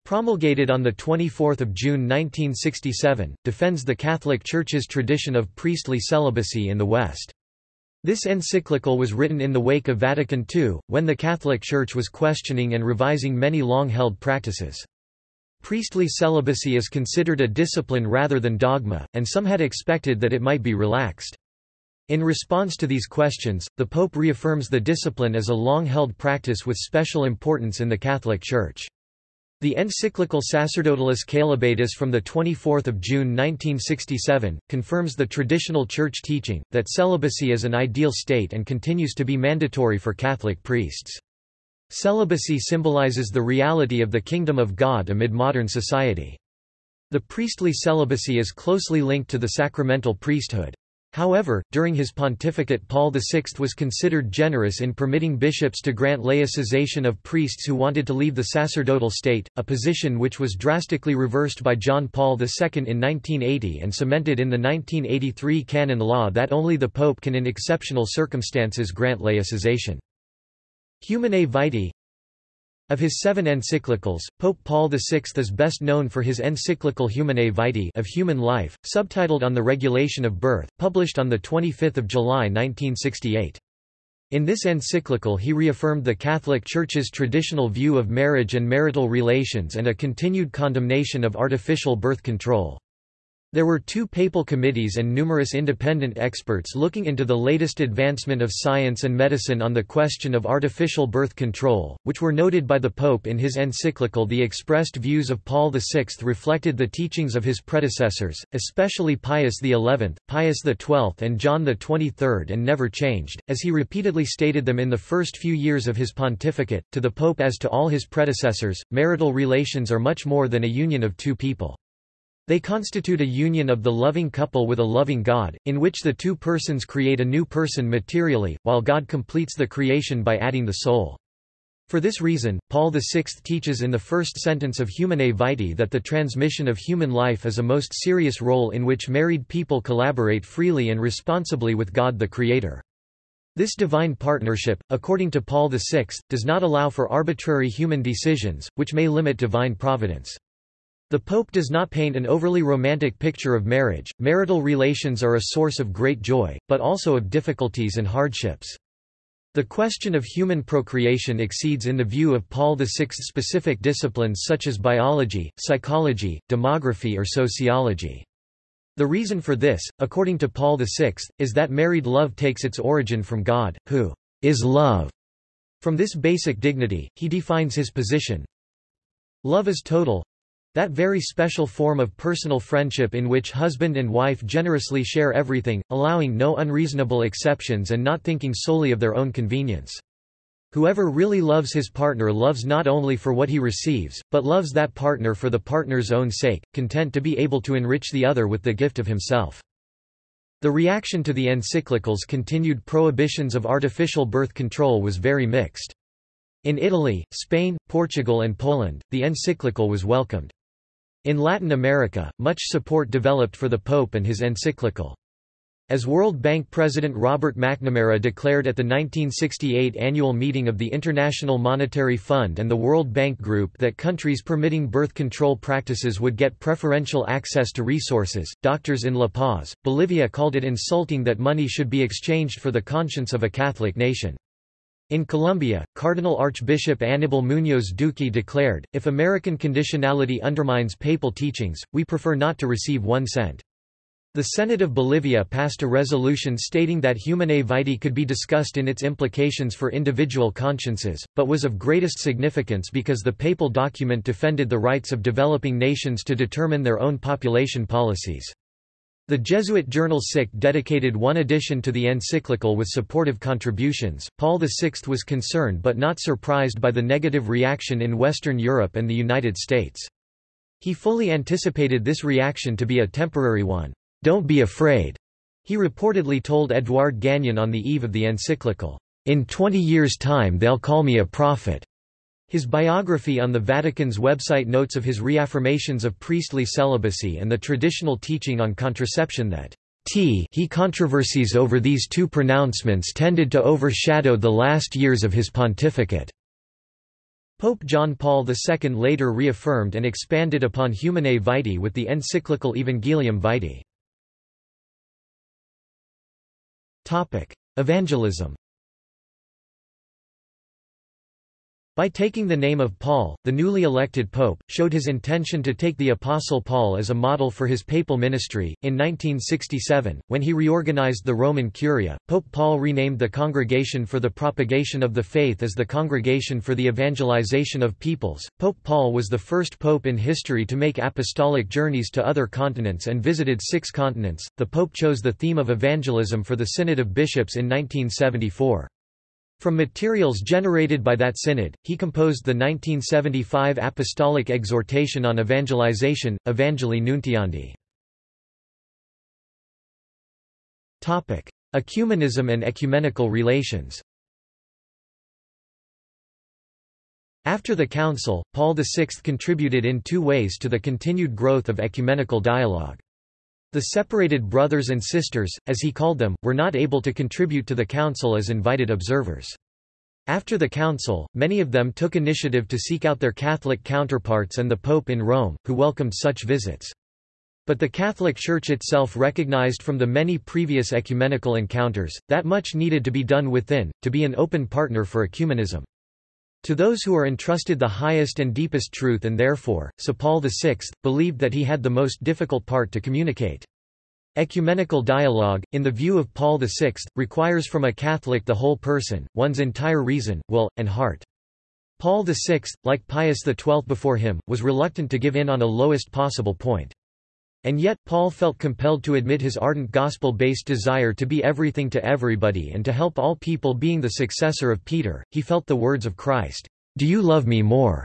promulgated on 24 June 1967, defends the Catholic Church's tradition of priestly celibacy in the West. This encyclical was written in the wake of Vatican II, when the Catholic Church was questioning and revising many long-held practices. Priestly celibacy is considered a discipline rather than dogma, and some had expected that it might be relaxed. In response to these questions, the Pope reaffirms the discipline as a long-held practice with special importance in the Catholic Church. The encyclical Sacerdotalis Caelibatus from 24 June 1967, confirms the traditional Church teaching, that celibacy is an ideal state and continues to be mandatory for Catholic priests. Celibacy symbolizes the reality of the kingdom of God amid modern society. The priestly celibacy is closely linked to the sacramental priesthood. However, during his pontificate Paul VI was considered generous in permitting bishops to grant laicization of priests who wanted to leave the sacerdotal state, a position which was drastically reversed by John Paul II in 1980 and cemented in the 1983 canon law that only the Pope can in exceptional circumstances grant laicization. Humanae Vitae of his seven encyclicals, Pope Paul VI is best known for his encyclical Humanae Vitae of human life, subtitled On the Regulation of Birth, published on 25 July 1968. In this encyclical he reaffirmed the Catholic Church's traditional view of marriage and marital relations and a continued condemnation of artificial birth control. There were two papal committees and numerous independent experts looking into the latest advancement of science and medicine on the question of artificial birth control, which were noted by the Pope in his encyclical The expressed views of Paul VI reflected the teachings of his predecessors, especially Pius XI, Pius XII and John XXIII and never changed, as he repeatedly stated them in the first few years of his pontificate. To the Pope as to all his predecessors, marital relations are much more than a union of two people. They constitute a union of the loving couple with a loving God, in which the two persons create a new person materially, while God completes the creation by adding the soul. For this reason, Paul VI teaches in the first sentence of Humanae Vitae that the transmission of human life is a most serious role in which married people collaborate freely and responsibly with God the Creator. This divine partnership, according to Paul VI, does not allow for arbitrary human decisions, which may limit divine providence. The Pope does not paint an overly romantic picture of marriage. Marital relations are a source of great joy, but also of difficulties and hardships. The question of human procreation exceeds in the view of Paul VI specific disciplines such as biology, psychology, demography or sociology. The reason for this, according to Paul VI, is that married love takes its origin from God, who is love. From this basic dignity, he defines his position. Love is total, that very special form of personal friendship in which husband and wife generously share everything, allowing no unreasonable exceptions and not thinking solely of their own convenience. Whoever really loves his partner loves not only for what he receives, but loves that partner for the partner's own sake, content to be able to enrich the other with the gift of himself. The reaction to the encyclical's continued prohibitions of artificial birth control was very mixed. In Italy, Spain, Portugal and Poland, the encyclical was welcomed. In Latin America, much support developed for the Pope and his encyclical. As World Bank President Robert McNamara declared at the 1968 annual meeting of the International Monetary Fund and the World Bank Group that countries permitting birth control practices would get preferential access to resources, doctors in La Paz, Bolivia called it insulting that money should be exchanged for the conscience of a Catholic nation. In Colombia, Cardinal Archbishop Aníbal Muñoz Duque declared, if American conditionality undermines papal teachings, we prefer not to receive one cent. The Senate of Bolivia passed a resolution stating that Humanae Vitae could be discussed in its implications for individual consciences, but was of greatest significance because the papal document defended the rights of developing nations to determine their own population policies. The Jesuit journal Sic dedicated one edition to the encyclical with supportive contributions. Paul VI was concerned but not surprised by the negative reaction in Western Europe and the United States. He fully anticipated this reaction to be a temporary one. Don't be afraid, he reportedly told Edouard Gagnon on the eve of the encyclical. In 20 years' time they'll call me a prophet. His biography on the Vatican's website notes of his reaffirmations of priestly celibacy and the traditional teaching on contraception that t he controversies over these two pronouncements tended to overshadow the last years of his pontificate. Pope John Paul II later reaffirmed and expanded upon Humanae Vitae with the encyclical Evangelium Vitae. Evangelism By taking the name of Paul, the newly elected pope, showed his intention to take the Apostle Paul as a model for his papal ministry. In 1967, when he reorganized the Roman Curia, Pope Paul renamed the Congregation for the Propagation of the Faith as the Congregation for the Evangelization of Peoples. Pope Paul was the first pope in history to make apostolic journeys to other continents and visited six continents. The pope chose the theme of evangelism for the Synod of Bishops in 1974. From materials generated by that synod, he composed the 1975 Apostolic Exhortation on Evangelization, Evangelii Nuntiandi. Ecumenism and ecumenical relations After the Council, Paul VI contributed in two ways to the continued growth of ecumenical dialogue. The separated brothers and sisters, as he called them, were not able to contribute to the council as invited observers. After the council, many of them took initiative to seek out their Catholic counterparts and the Pope in Rome, who welcomed such visits. But the Catholic Church itself recognized from the many previous ecumenical encounters, that much needed to be done within, to be an open partner for ecumenism. To those who are entrusted the highest and deepest truth and therefore, so Paul VI, believed that he had the most difficult part to communicate. Ecumenical dialogue, in the view of Paul VI, requires from a Catholic the whole person, one's entire reason, will, and heart. Paul VI, like Pius XII before him, was reluctant to give in on a lowest possible point. And yet, Paul felt compelled to admit his ardent gospel-based desire to be everything to everybody and to help all people being the successor of Peter, he felt the words of Christ, "'Do you love me more?'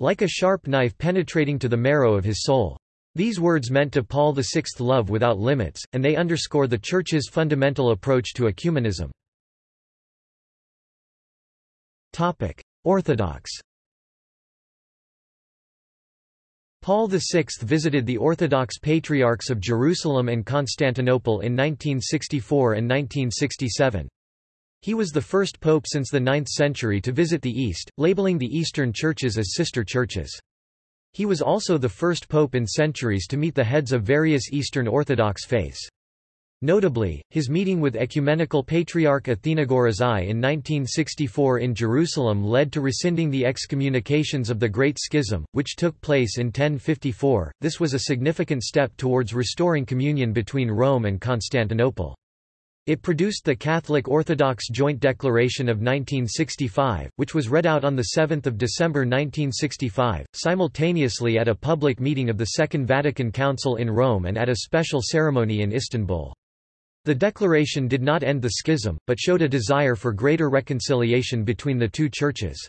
like a sharp knife penetrating to the marrow of his soul. These words meant to Paul VI love without limits, and they underscore the Church's fundamental approach to ecumenism. Orthodox Paul VI visited the Orthodox Patriarchs of Jerusalem and Constantinople in 1964 and 1967. He was the first pope since the 9th century to visit the East, labeling the Eastern churches as sister churches. He was also the first pope in centuries to meet the heads of various Eastern Orthodox faiths. Notably, his meeting with Ecumenical Patriarch Athenagoras I in 1964 in Jerusalem led to rescinding the excommunications of the Great Schism, which took place in 1054. This was a significant step towards restoring communion between Rome and Constantinople. It produced the Catholic Orthodox Joint Declaration of 1965, which was read out on 7 December 1965, simultaneously at a public meeting of the Second Vatican Council in Rome and at a special ceremony in Istanbul. The declaration did not end the schism, but showed a desire for greater reconciliation between the two churches.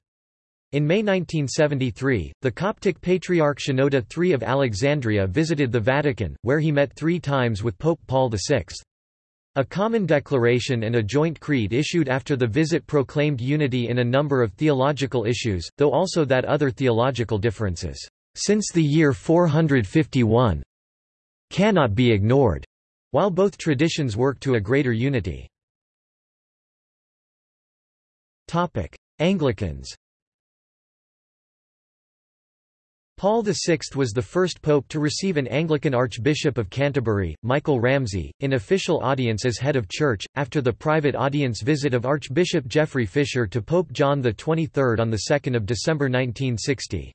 In May 1973, the Coptic Patriarch Shenouda III of Alexandria visited the Vatican, where he met three times with Pope Paul VI. A common declaration and a joint creed issued after the visit proclaimed unity in a number of theological issues, though also that other theological differences, since the year 451, cannot be ignored. While both traditions work to a greater unity. Anglicans Paul VI was the first pope to receive an Anglican Archbishop of Canterbury, Michael Ramsey, in official audience as head of church, after the private audience visit of Archbishop Geoffrey Fisher to Pope John XXIII on 2 December 1960.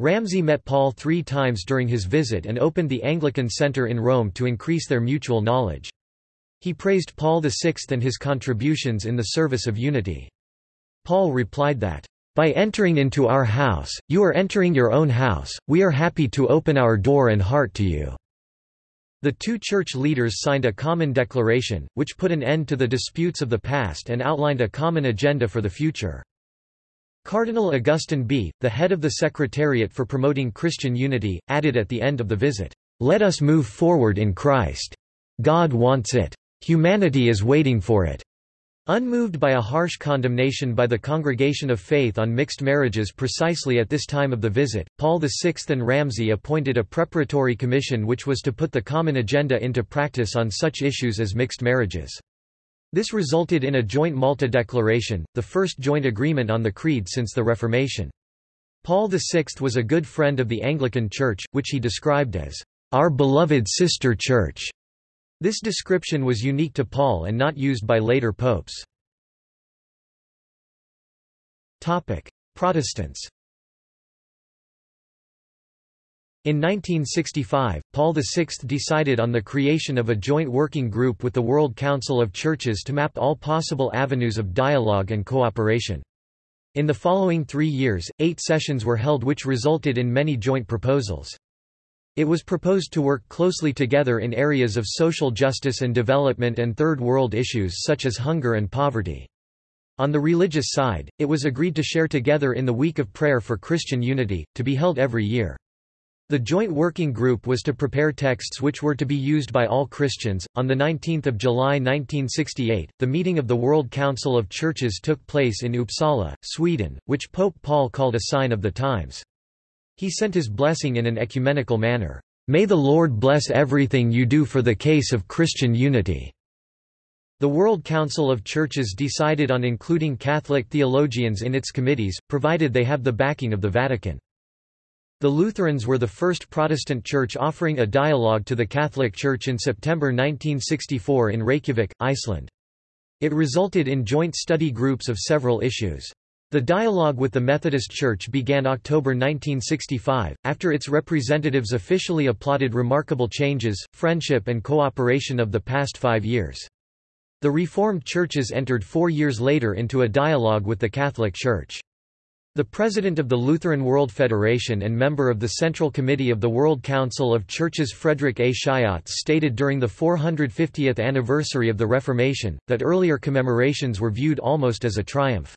Ramsey met Paul three times during his visit and opened the Anglican Centre in Rome to increase their mutual knowledge. He praised Paul VI and his contributions in the service of unity. Paul replied that, by entering into our house, you are entering your own house, we are happy to open our door and heart to you." The two church leaders signed a common declaration, which put an end to the disputes of the past and outlined a common agenda for the future. Cardinal Augustin Bea, the head of the Secretariat for Promoting Christian Unity, added at the end of the visit, "'Let us move forward in Christ. God wants it. Humanity is waiting for it. Unmoved by a harsh condemnation by the Congregation of Faith on mixed marriages precisely at this time of the visit, Paul VI and Ramsey appointed a preparatory commission which was to put the common agenda into practice on such issues as mixed marriages. This resulted in a joint Malta Declaration, the first joint agreement on the Creed since the Reformation. Paul VI was a good friend of the Anglican Church, which he described as, "...our beloved sister church." This description was unique to Paul and not used by later popes. Protestants In 1965, Paul VI decided on the creation of a joint working group with the World Council of Churches to map all possible avenues of dialogue and cooperation. In the following three years, eight sessions were held which resulted in many joint proposals. It was proposed to work closely together in areas of social justice and development and third world issues such as hunger and poverty. On the religious side, it was agreed to share together in the Week of Prayer for Christian Unity, to be held every year. The joint working group was to prepare texts which were to be used by all Christians. On the 19th of July 1968, the meeting of the World Council of Churches took place in Uppsala, Sweden, which Pope Paul called a sign of the times. He sent his blessing in an ecumenical manner. May the Lord bless everything you do for the case of Christian unity. The World Council of Churches decided on including Catholic theologians in its committees, provided they have the backing of the Vatican. The Lutherans were the first Protestant church offering a dialogue to the Catholic Church in September 1964 in Reykjavik, Iceland. It resulted in joint study groups of several issues. The dialogue with the Methodist Church began October 1965, after its representatives officially applauded remarkable changes, friendship and cooperation of the past five years. The Reformed churches entered four years later into a dialogue with the Catholic Church. The president of the Lutheran World Federation and member of the Central Committee of the World Council of Churches Frederick A. Schiotz stated during the 450th anniversary of the Reformation, that earlier commemorations were viewed almost as a triumph.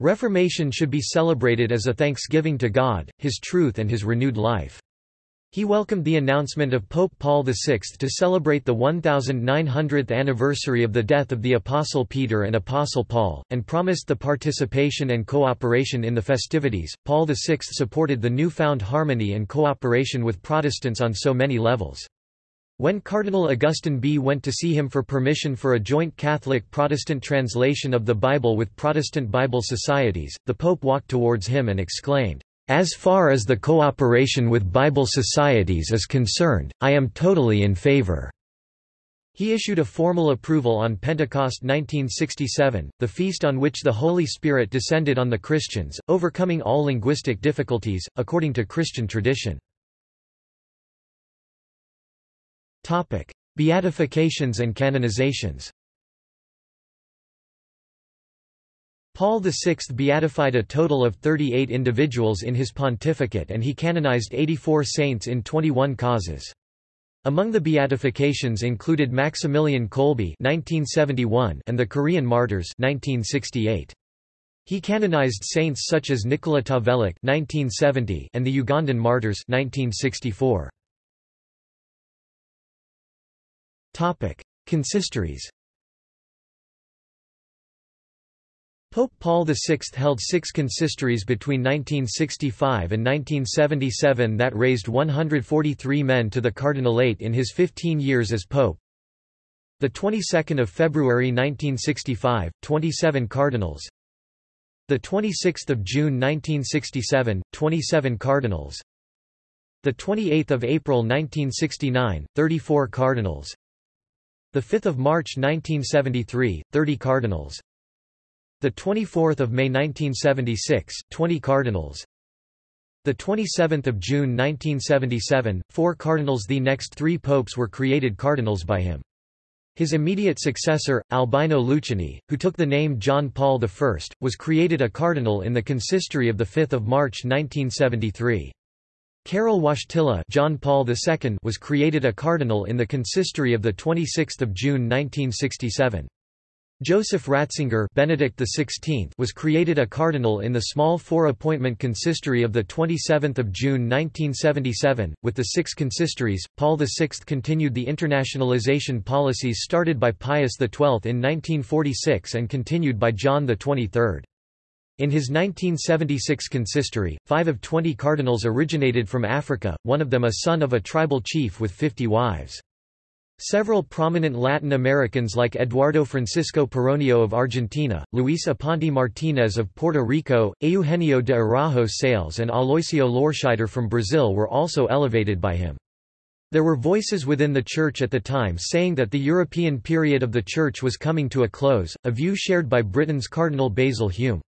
Reformation should be celebrated as a thanksgiving to God, His truth and His renewed life. He welcomed the announcement of Pope Paul VI to celebrate the 1900th anniversary of the death of the Apostle Peter and Apostle Paul, and promised the participation and cooperation in the festivities. Paul VI supported the newfound harmony and cooperation with Protestants on so many levels. When Cardinal Augustin Bea went to see him for permission for a joint Catholic-Protestant translation of the Bible with Protestant Bible societies, the Pope walked towards him and exclaimed, "'As far as the cooperation with Bible societies is concerned, I am totally in favor.' He issued a formal approval on Pentecost 1967, the feast on which the Holy Spirit descended on the Christians, overcoming all linguistic difficulties, according to Christian tradition. Beatifications and canonizations Paul VI beatified a total of 38 individuals in his pontificate and he canonized 84 saints in 21 causes. Among the beatifications included Maximilian Kolbe (1971) and the Korean martyrs (1968). He canonized saints such as Nikola Tavelik (1970) and the Ugandan martyrs (1964). Consistories Pope Paul VI held six consistories between 1965 and 1977 that raised 143 men to the cardinalate in his 15 years as pope. The 22nd of February 1965, 27 cardinals. The 26th of June 1967, 27 cardinals. The 28th of April 1969, 34 cardinals. The 5th of March 1973, 30 cardinals. The 24th of May 1976, 20 cardinals. The 27th of June 1977, 4 cardinals The next 3 popes were created cardinals by him. His immediate successor, Albino Luciani, who took the name John Paul I, was created a cardinal in the consistory of 5 March 1973. Karol Wojtyla John Paul II was created a cardinal in the consistory of 26 June 1967. Joseph Ratzinger Benedict XVI was created a cardinal in the small four-appointment consistory of 27 June 1977. With the six consistories, Paul VI continued the internationalization policies started by Pius XII in 1946 and continued by John XXIII. In his 1976 consistory, five of twenty cardinals originated from Africa, one of them a son of a tribal chief with fifty wives. Several prominent Latin Americans like Eduardo Francisco Pironio of Argentina, Luis Aponte Martinez of Puerto Rico, Eugenio de Araujo Sales and Aloisio Lorscheider from Brazil were also elevated by him. There were voices within the Church at the time saying that the European period of the Church was coming to a close, a view shared by Britain's Cardinal Basil Hume.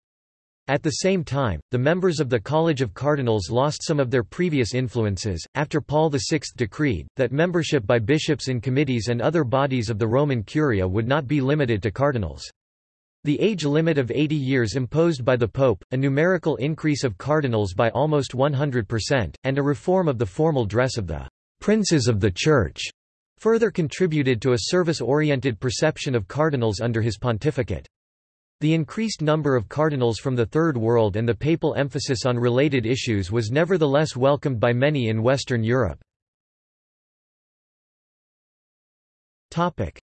At the same time, the members of the College of Cardinals lost some of their previous influences, after Paul VI decreed, that membership by bishops in committees and other bodies of the Roman Curia would not be limited to cardinals. The age limit of 80 years imposed by the Pope, a numerical increase of cardinals by almost 100%, and a reform of the formal dress of the princes of the Church further contributed to a service-oriented perception of cardinals under his pontificate. The increased number of cardinals from the Third World and the papal emphasis on related issues was nevertheless welcomed by many in Western Europe.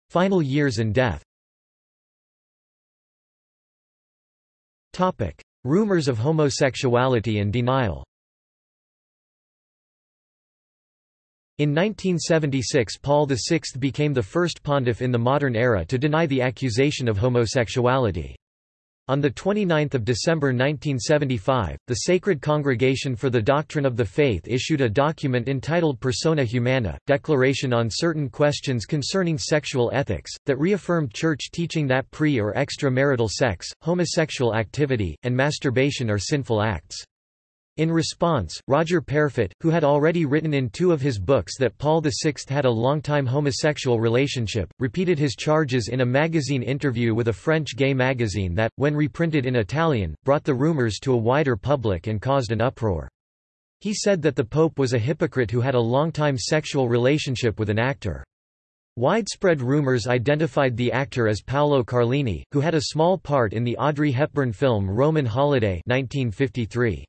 Final years and death Rumors of homosexuality and denial In 1976 Paul VI became the first pontiff in the modern era to deny the accusation of homosexuality. On 29 December 1975, the Sacred Congregation for the Doctrine of the Faith issued a document entitled Persona Humana, Declaration on Certain Questions Concerning Sexual Ethics, that reaffirmed Church teaching that pre- or extramarital sex, homosexual activity, and masturbation are sinful acts. In response, Roger Peyrefitte, who had already written in two of his books that Paul VI had a long-time homosexual relationship, repeated his charges in a magazine interview with a French gay magazine that, when reprinted in Italian, brought the rumors to a wider public and caused an uproar. He said that the Pope was a hypocrite who had a long-time sexual relationship with an actor. Widespread rumors identified the actor as Paolo Carlini, who had a small part in the Audrey Hepburn film Roman Holiday 1953.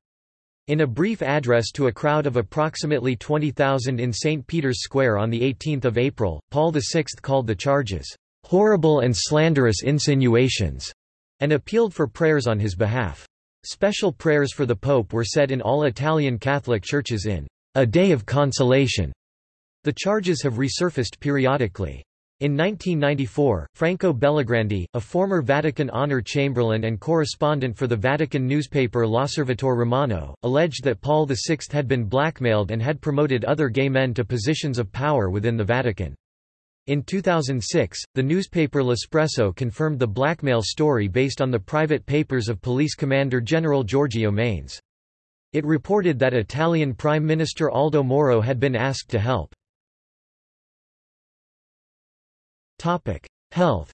In a brief address to a crowd of approximately 20,000 in St. Peter's Square on 18 April, Paul VI called the charges, "...horrible and slanderous insinuations", and appealed for prayers on his behalf. Special prayers for the Pope were said in all Italian Catholic churches in "...a day of consolation". The charges have resurfaced periodically. In 1994, Franco Bellegrandi, a former Vatican honor chamberlain and correspondent for the Vatican newspaper L'Osservatore Romano, alleged that Paul VI had been blackmailed and had promoted other gay men to positions of power within the Vatican. In 2006, the newspaper L'Espresso confirmed the blackmail story based on the private papers of Police Commander General Giorgio Manes. It reported that Italian Prime Minister Aldo Moro had been asked to help. Topic: Health.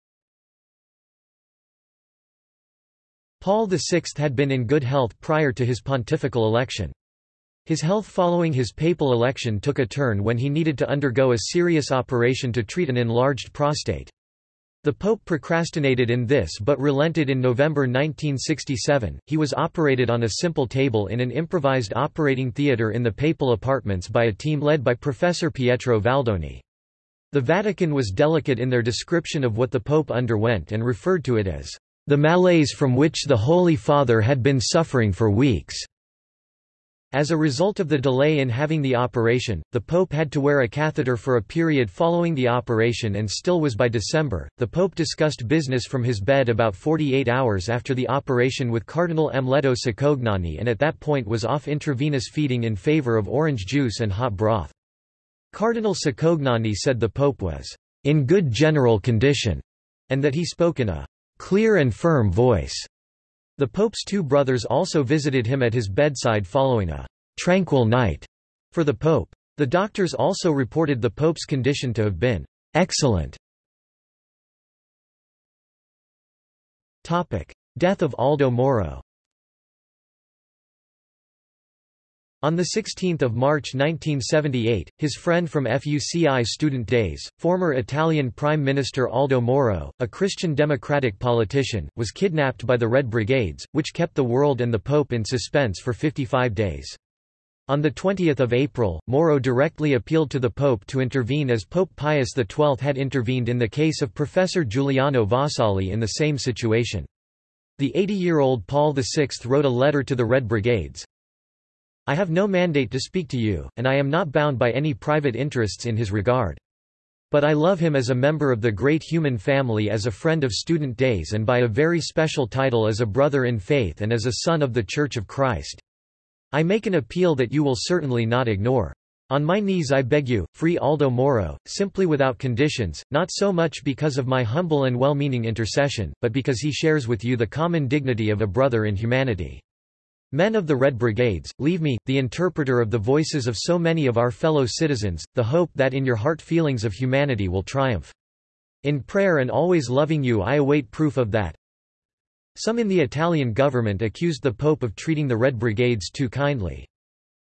Paul VI had been in good health prior to his pontifical election. His health following his papal election took a turn when he needed to undergo a serious operation to treat an enlarged prostate. The Pope procrastinated in this but relented in November 1967. He was operated on a simple table in an improvised operating theatre in the papal apartments by a team led by Professor Pietro Valdoni. The Vatican was delicate in their description of what the Pope underwent and referred to it as the malaise from which the Holy Father had been suffering for weeks. As a result of the delay in having the operation, the Pope had to wear a catheter for a period following the operation and still was by December. The Pope discussed business from his bed about 48 hours after the operation with Cardinal Amleto Cicognani and at that point was off intravenous feeding in favor of orange juice and hot broth. Cardinal Cicognani said the Pope was in good general condition and that he spoke in a clear and firm voice. The Pope's two brothers also visited him at his bedside following a tranquil night for the Pope. The doctors also reported the Pope's condition to have been excellent. Death of Aldo Moro On 16 March 1978, his friend from FUCI student days, former Italian Prime Minister Aldo Moro, a Christian democratic politician, was kidnapped by the Red Brigades, which kept the world and the Pope in suspense for 55 days. On 20 April, Moro directly appealed to the Pope to intervene as Pope Pius XII had intervened in the case of Professor Giuliano Vassalli in the same situation. The 80-year-old Paul VI wrote a letter to the Red Brigades, I have no mandate to speak to you, and I am not bound by any private interests in his regard. But I love him as a member of the great human family as a friend of student days and by a very special title as a brother in faith and as a son of the Church of Christ. I make an appeal that you will certainly not ignore. On my knees I beg you, free Aldo Moro, simply without conditions, not so much because of my humble and well-meaning intercession, but because he shares with you the common dignity of a brother in humanity. Men of the Red Brigades, leave me, the interpreter of the voices of so many of our fellow citizens, the hope that in your heart feelings of humanity will triumph. In prayer and always loving you I await proof of that. Some in the Italian government accused the Pope of treating the Red Brigades too kindly.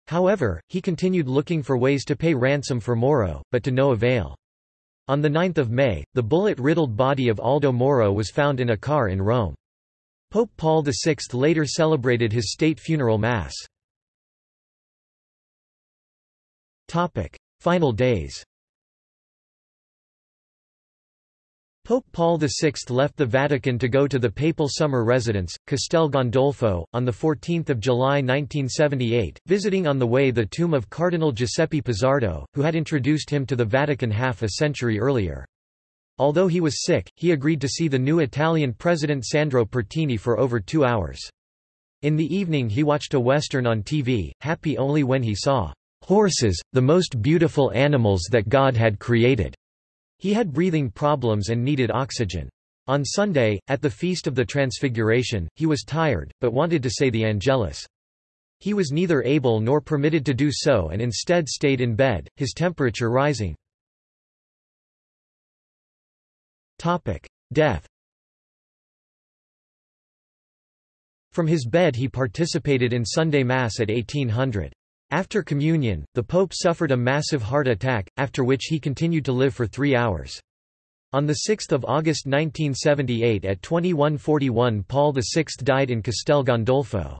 However, he continued looking for ways to pay ransom for Moro, but to no avail. On 9 May, the bullet-riddled body of Aldo Moro was found in a car in Rome. Pope Paul VI later celebrated his state funeral mass. Final days Pope Paul VI left the Vatican to go to the papal summer residence, Castel Gandolfo, on 14 July 1978, visiting on the way the tomb of Cardinal Giuseppe Pizzardo, who had introduced him to the Vatican half a century earlier. Although he was sick, he agreed to see the new Italian president Sandro Pertini for over two hours. In the evening he watched a western on TV, happy only when he saw horses, the most beautiful animals that God had created. He had breathing problems and needed oxygen. On Sunday, at the Feast of the Transfiguration, he was tired, but wanted to say the Angelus. He was neither able nor permitted to do so and instead stayed in bed, his temperature rising. Death From his bed he participated in Sunday Mass at 1800. After communion, the Pope suffered a massive heart attack, after which he continued to live for three hours. On 6 August 1978 at 2141 Paul VI died in Castel Gandolfo.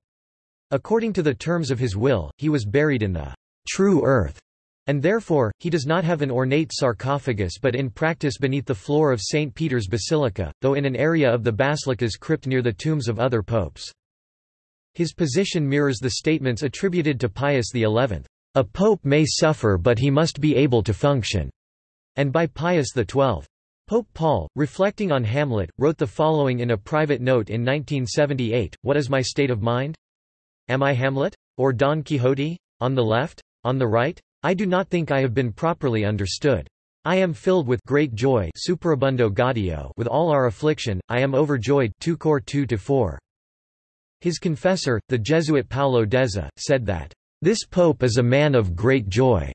According to the terms of his will, he was buried in the true earth and therefore, he does not have an ornate sarcophagus but in practice beneath the floor of St. Peter's Basilica, though in an area of the basilica's crypt near the tombs of other popes. His position mirrors the statements attributed to Pius XI, "...a pope may suffer but he must be able to function," and by Pius XII. Pope Paul, reflecting on Hamlet, wrote the following in a private note in 1978, What is my state of mind? Am I Hamlet? Or Don Quixote? On the left? On the right? I do not think I have been properly understood. I am filled with great joy superabundo gaudio with all our affliction, I am overjoyed 2 Cor 2 4. His confessor, the Jesuit Paolo Dezza, said that, "...this pope is a man of great joy."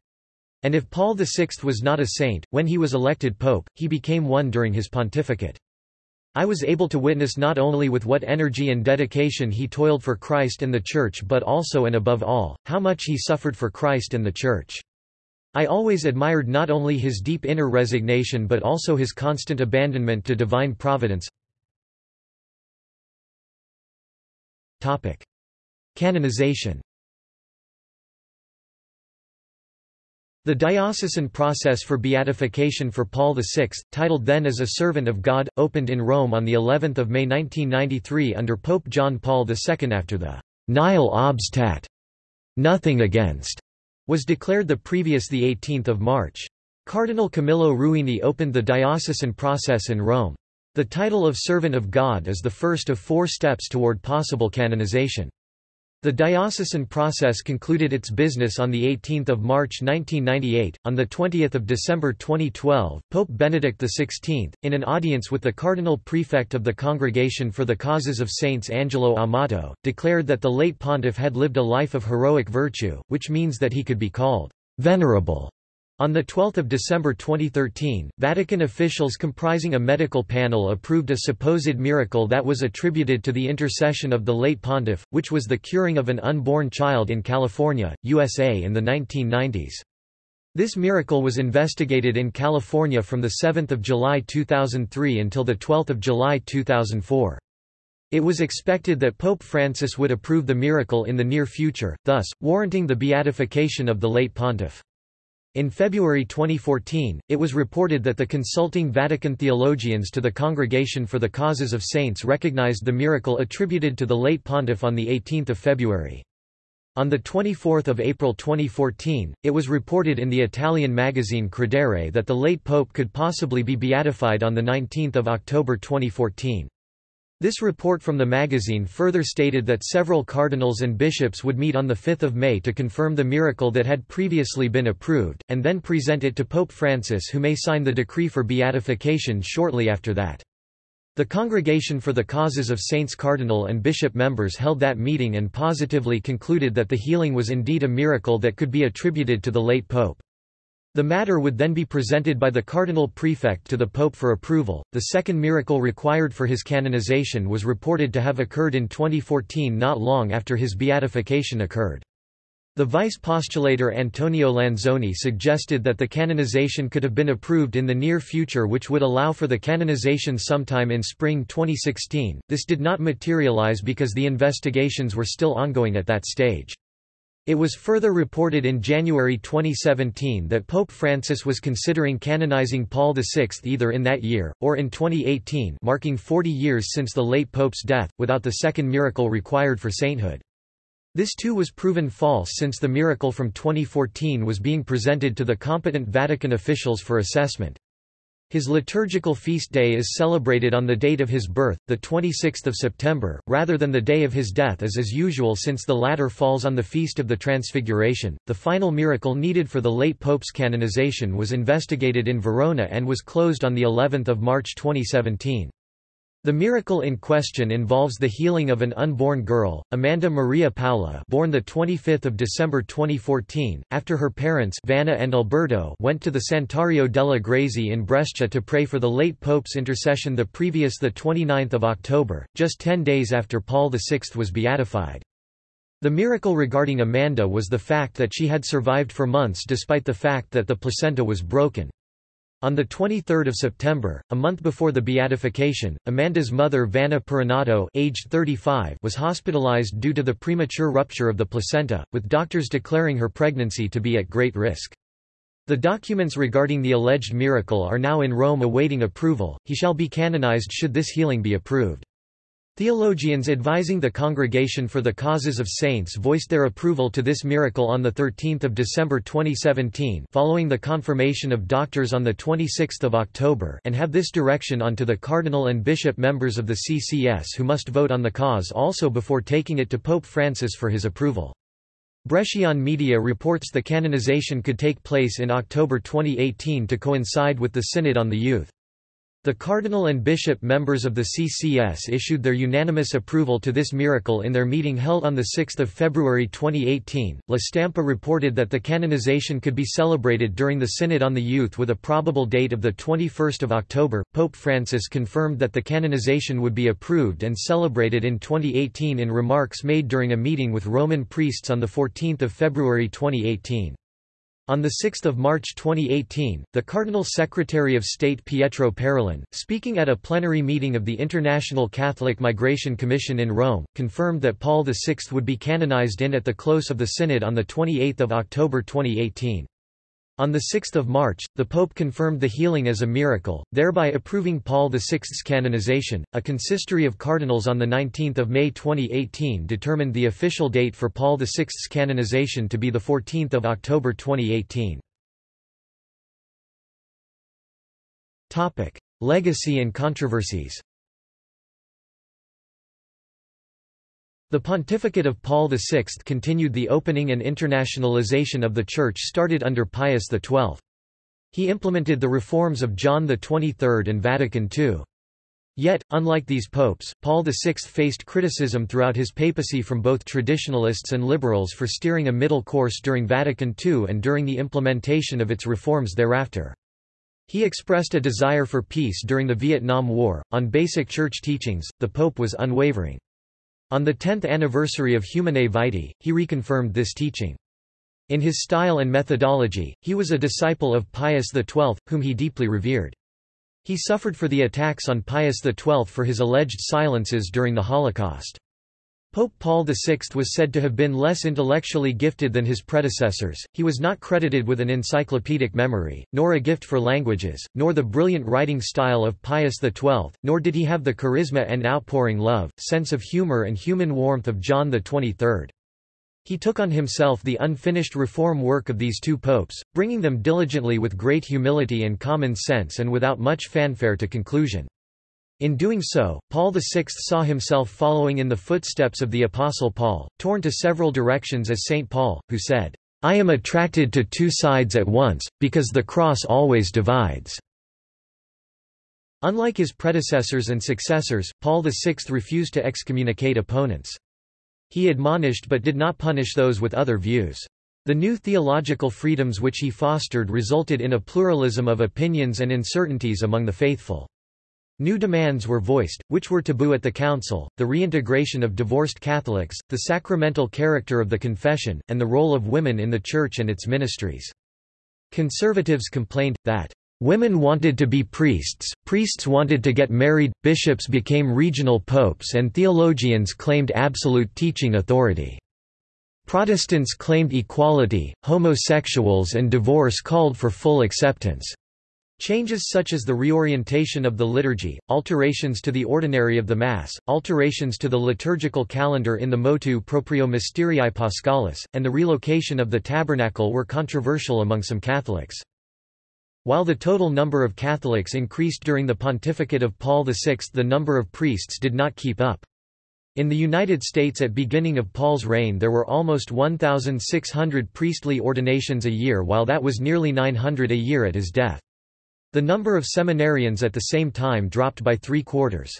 And if Paul VI was not a saint, when he was elected pope, he became one during his pontificate. I was able to witness not only with what energy and dedication he toiled for Christ and the Church but also and above all, how much he suffered for Christ and the Church. I always admired not only his deep inner resignation but also his constant abandonment to divine providence. Canonization The diocesan process for beatification for Paul VI, titled then as a Servant of God, opened in Rome on the 11th of May 1993 under Pope John Paul II after the Nihil obstat nothing against was declared the previous 18 March. Cardinal Camillo Ruini opened the diocesan process in Rome. The title of Servant of God is the first of four steps toward possible canonization. The diocesan process concluded its business on 18 March 1998. On 20 December 2012, Pope Benedict XVI, in an audience with the Cardinal Prefect of the Congregation for the Causes of Saints Angelo Amato, declared that the late pontiff had lived a life of heroic virtue, which means that he could be called venerable. On 12 December 2013, Vatican officials comprising a medical panel approved a supposed miracle that was attributed to the intercession of the late pontiff, which was the curing of an unborn child in California, USA in the 1990s. This miracle was investigated in California from 7 July 2003 until 12 July 2004. It was expected that Pope Francis would approve the miracle in the near future, thus, warranting the beatification of the late pontiff. In February 2014, it was reported that the consulting Vatican theologians to the Congregation for the Causes of Saints recognized the miracle attributed to the late pontiff on 18 February. On 24 April 2014, it was reported in the Italian magazine Credere that the late pope could possibly be beatified on 19 October 2014. This report from the magazine further stated that several cardinals and bishops would meet on 5 May to confirm the miracle that had previously been approved, and then present it to Pope Francis who may sign the decree for beatification shortly after that. The Congregation for the Causes of Saints cardinal and bishop members held that meeting and positively concluded that the healing was indeed a miracle that could be attributed to the late pope. The matter would then be presented by the cardinal prefect to the pope for approval. The second miracle required for his canonization was reported to have occurred in 2014 not long after his beatification occurred. The vice postulator Antonio Lanzoni suggested that the canonization could have been approved in the near future which would allow for the canonization sometime in spring 2016. This did not materialize because the investigations were still ongoing at that stage. It was further reported in January 2017 that Pope Francis was considering canonizing Paul VI either in that year, or in 2018 marking 40 years since the late Pope's death, without the second miracle required for sainthood. This too was proven false since the miracle from 2014 was being presented to the competent Vatican officials for assessment. His liturgical feast day is celebrated on the date of his birth, the 26th of September, rather than the day of his death as is usual since the latter falls on the feast of the Transfiguration. The final miracle needed for the late pope's canonization was investigated in Verona and was closed on the 11th of March 2017. The miracle in question involves the healing of an unborn girl, Amanda Maria Paula born 25 December 2014, after her parents Vanna and Alberto went to the Santuario della Grazie in Brescia to pray for the late Pope's intercession the previous 29 October, just ten days after Paul VI was beatified. The miracle regarding Amanda was the fact that she had survived for months despite the fact that the placenta was broken. On 23 September, a month before the beatification, Amanda's mother Vanna Pironato aged 35 was hospitalized due to the premature rupture of the placenta, with doctors declaring her pregnancy to be at great risk. The documents regarding the alleged miracle are now in Rome awaiting approval, he shall be canonized should this healing be approved. Theologians advising the Congregation for the Causes of Saints voiced their approval to this miracle on 13 December 2017 following the confirmation of doctors on 26 October and have this direction on to the cardinal and bishop members of the CCS who must vote on the cause also before taking it to Pope Francis for his approval. Brescian media reports the canonization could take place in October 2018 to coincide with the Synod on the Youth. The cardinal and bishop members of the CCS issued their unanimous approval to this miracle in their meeting held on 6 February 2018. La Stampa reported that the canonization could be celebrated during the Synod on the Youth with a probable date of 21 October. Pope Francis confirmed that the canonization would be approved and celebrated in 2018 in remarks made during a meeting with Roman priests on 14 February 2018. On 6 March 2018, the Cardinal Secretary of State Pietro Parolin, speaking at a plenary meeting of the International Catholic Migration Commission in Rome, confirmed that Paul VI would be canonized in at the close of the Synod on 28 October 2018. On 6 March, the Pope confirmed the healing as a miracle, thereby approving Paul VI's canonization. A consistory of cardinals on 19 May 2018 determined the official date for Paul VI's canonization to be 14 October 2018. Legacy and controversies The pontificate of Paul VI continued the opening and internationalization of the Church started under Pius XII. He implemented the reforms of John XXIII and Vatican II. Yet, unlike these popes, Paul VI faced criticism throughout his papacy from both traditionalists and liberals for steering a middle course during Vatican II and during the implementation of its reforms thereafter. He expressed a desire for peace during the Vietnam War. On basic church teachings, the pope was unwavering. On the 10th anniversary of Humanae Vitae, he reconfirmed this teaching. In his style and methodology, he was a disciple of Pius XII, whom he deeply revered. He suffered for the attacks on Pius XII for his alleged silences during the Holocaust. Pope Paul VI was said to have been less intellectually gifted than his predecessors, he was not credited with an encyclopedic memory, nor a gift for languages, nor the brilliant writing style of Pius XII, nor did he have the charisma and outpouring love, sense of humor and human warmth of John XXIII. He took on himself the unfinished reform work of these two popes, bringing them diligently with great humility and common sense and without much fanfare to conclusion. In doing so, Paul VI saw himself following in the footsteps of the Apostle Paul, torn to several directions as St. Paul, who said, I am attracted to two sides at once, because the cross always divides. Unlike his predecessors and successors, Paul VI refused to excommunicate opponents. He admonished but did not punish those with other views. The new theological freedoms which he fostered resulted in a pluralism of opinions and uncertainties among the faithful. New demands were voiced, which were taboo at the council, the reintegration of divorced Catholics, the sacramental character of the confession, and the role of women in the Church and its ministries. Conservatives complained, that Women wanted to be priests, priests wanted to get married, bishops became regional popes and theologians claimed absolute teaching authority. Protestants claimed equality, homosexuals and divorce called for full acceptance. Changes such as the reorientation of the liturgy, alterations to the ordinary of the Mass, alterations to the liturgical calendar in the motu proprio Mysterii Paschalis, and the relocation of the tabernacle were controversial among some Catholics. While the total number of Catholics increased during the pontificate of Paul VI the number of priests did not keep up. In the United States at beginning of Paul's reign there were almost 1,600 priestly ordinations a year while that was nearly 900 a year at his death. The number of seminarians at the same time dropped by three quarters.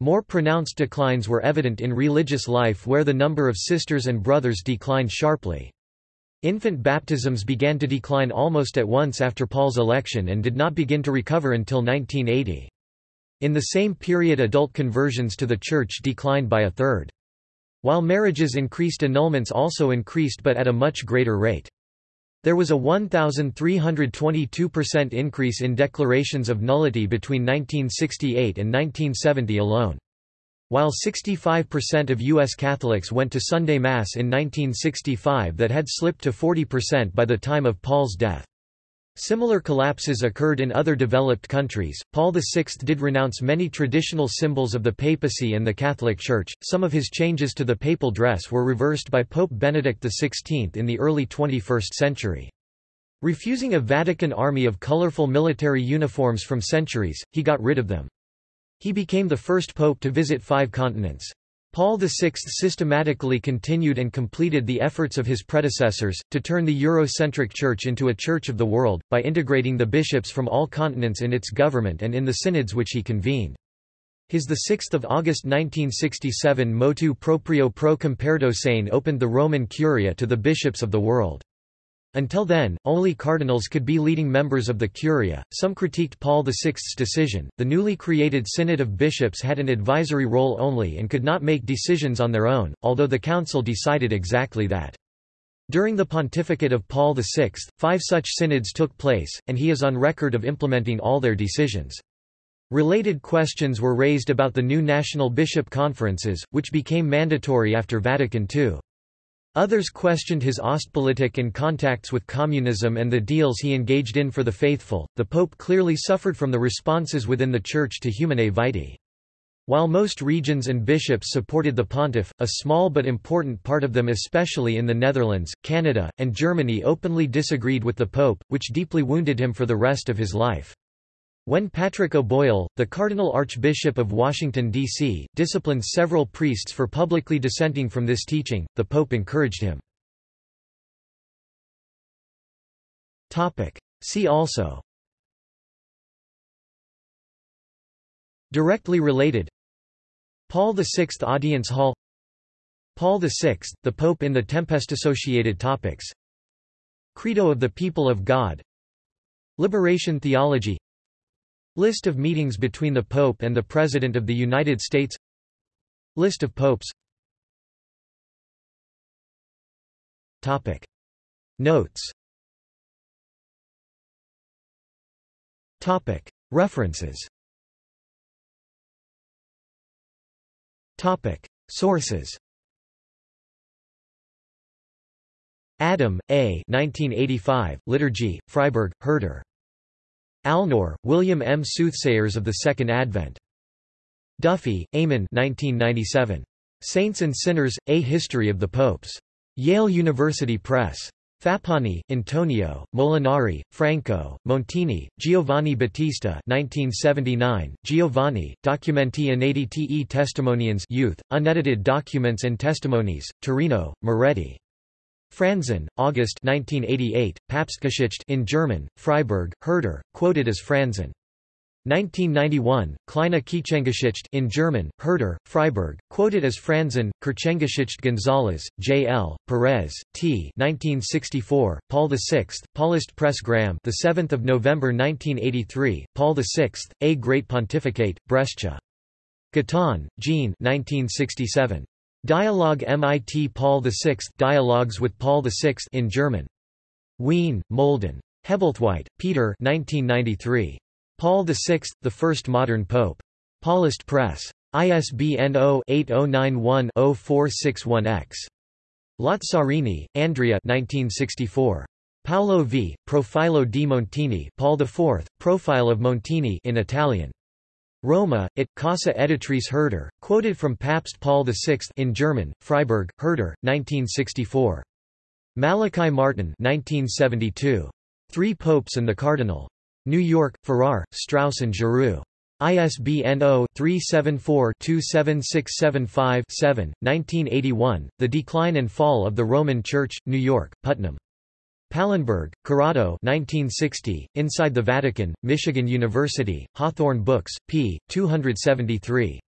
More pronounced declines were evident in religious life where the number of sisters and brothers declined sharply. Infant baptisms began to decline almost at once after Paul's election and did not begin to recover until 1980. In the same period adult conversions to the Church declined by a third. While marriages increased annulments also increased but at a much greater rate. There was a 1,322% increase in declarations of nullity between 1968 and 1970 alone. While 65% of U.S. Catholics went to Sunday Mass in 1965 that had slipped to 40% by the time of Paul's death. Similar collapses occurred in other developed countries. Paul VI did renounce many traditional symbols of the papacy and the Catholic Church. Some of his changes to the papal dress were reversed by Pope Benedict XVI in the early 21st century. Refusing a Vatican army of colorful military uniforms from centuries, he got rid of them. He became the first pope to visit five continents. Paul VI systematically continued and completed the efforts of his predecessors, to turn the Eurocentric Church into a Church of the world, by integrating the bishops from all continents in its government and in the synods which he convened. His 6 August 1967 motu proprio pro comperto sane opened the Roman Curia to the bishops of the world. Until then, only cardinals could be leading members of the Curia. Some critiqued Paul VI's decision. The newly created Synod of Bishops had an advisory role only and could not make decisions on their own, although the Council decided exactly that. During the pontificate of Paul VI, five such synods took place, and he is on record of implementing all their decisions. Related questions were raised about the new national bishop conferences, which became mandatory after Vatican II. Others questioned his Ostpolitik and contacts with communism and the deals he engaged in for the faithful. The Pope clearly suffered from the responses within the Church to Humanae Vitae. While most regions and bishops supported the pontiff, a small but important part of them especially in the Netherlands, Canada, and Germany openly disagreed with the pope, which deeply wounded him for the rest of his life. When Patrick O'Boyle, the Cardinal Archbishop of Washington, D.C., disciplined several priests for publicly dissenting from this teaching, the Pope encouraged him. See also. Directly related. Paul VI Audience Hall. Paul VI, the Pope in the Tempest Associated Topics. Credo of the People of God. Liberation Theology List of meetings between the Pope and the President of the United States List of popes Topic. Notes Topic. References Topic. Sources Adam, A. 1985, Liturgy, Freiburg, Herder. Alnor, William M. Soothsayers of the Second Advent. Duffy, Eamon 1997. Saints and Sinners, A History of the Popes. Yale University Press. Fappani, Antonio, Molinari, Franco, Montini, Giovanni Battista 1979, Giovanni, Documenti Inediti e Testimonianze, Unedited Documents and Testimonies, Torino, Marietti. Franzen, August 1988, Papstgeschichte in German, Freiburg, Herder, quoted as Franzen. 1991, Kleine Kirchengeschichte in German, Herder, Freiburg, quoted as Franzen, Kirchengeschichte Gonzalez, J. L., Perez, T. 1964, Paul VI, Paulist Press Graham the 7th of November 1983, Paul VI, A Great Pontificate, Brescia. Guitton, Jean 1967. Dialogue MIT Paul VI Dialogues with Paul VI in German. Wien, Molden. Hebblethwaite, Peter 1993. Paul VI, The First Modern Pope. Paulist Press. ISBN 0-8091-0461-X. Lazzarini, Andrea 1964. Paolo V. Profilo di Montini Paul IV, Profile of Montini in Italian. Roma, it, Casa Editrice Herder, quoted from Papst Paul VI in German, Freiburg, Herder, 1964. Malachi Martin 1972. Three Popes and the Cardinal. New York, Farrar, Straus and Giroux. ISBN 0-374-27675-7, 1981, The Decline and Fall of the Roman Church, New York, Putnam. Pallenberg, Corrado 1960, Inside the Vatican, Michigan University, Hawthorne Books, p. 273.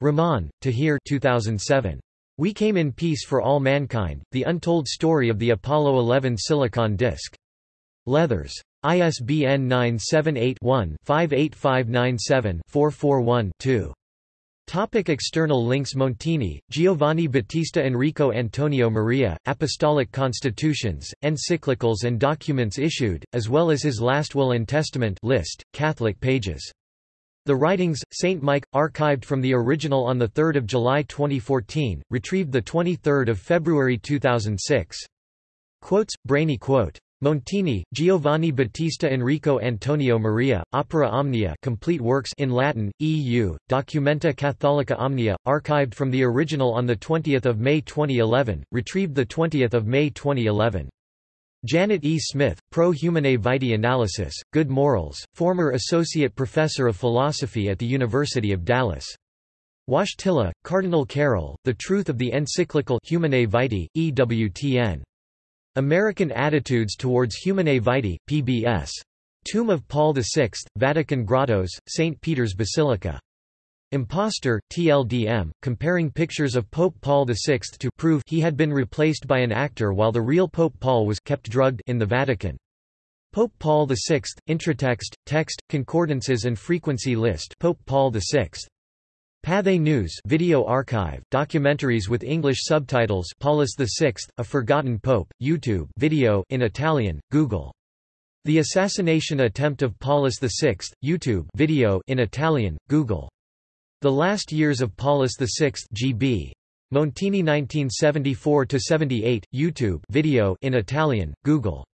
Rahman, Tahir 2007. We Came in Peace for All Mankind, The Untold Story of the Apollo 11 Silicon Disc. Leathers. ISBN 978 one 58597 441 2 Topic external links Montini, Giovanni Battista Enrico Antonio Maria, Apostolic Constitutions, Encyclicals and documents issued, as well as his last will and testament list, Catholic pages. The Writings, St. Mike, archived from the original on 3 July 2014, retrieved 23 February 2006. Quotes, Brainy quote. Montini, Giovanni Battista Enrico Antonio Maria, Opera Omnia complete works in Latin, EU, Documenta Catholica Omnia, archived from the original on 20 May 2011, retrieved 20 May 2011. Janet E. Smith, Pro Humanae Vitae Analysis, Good Morals, former Associate Professor of Philosophy at the University of Dallas. Wojtyla, Cardinal Karol, The Truth of the Encyclical Humanae Vitae, EWTN. American Attitudes Towards Humanae Vitae, PBS. Tomb of Paul VI, Vatican Grottoes, St. Peter's Basilica. Imposter, TLDM, comparing pictures of Pope Paul VI to prove he had been replaced by an actor while the real Pope Paul was kept drugged in the Vatican. Pope Paul VI, Intratext, Text, Concordances and Frequency List Pope Paul VI. Pathé News video archive, documentaries with English subtitles Paulus VI, A Forgotten Pope, YouTube video in Italian, Google. The Assassination Attempt of Paulus VI, YouTube video in Italian, Google. The Last Years of Paulus VI GB. Montini 1974–78, YouTube video in Italian, Google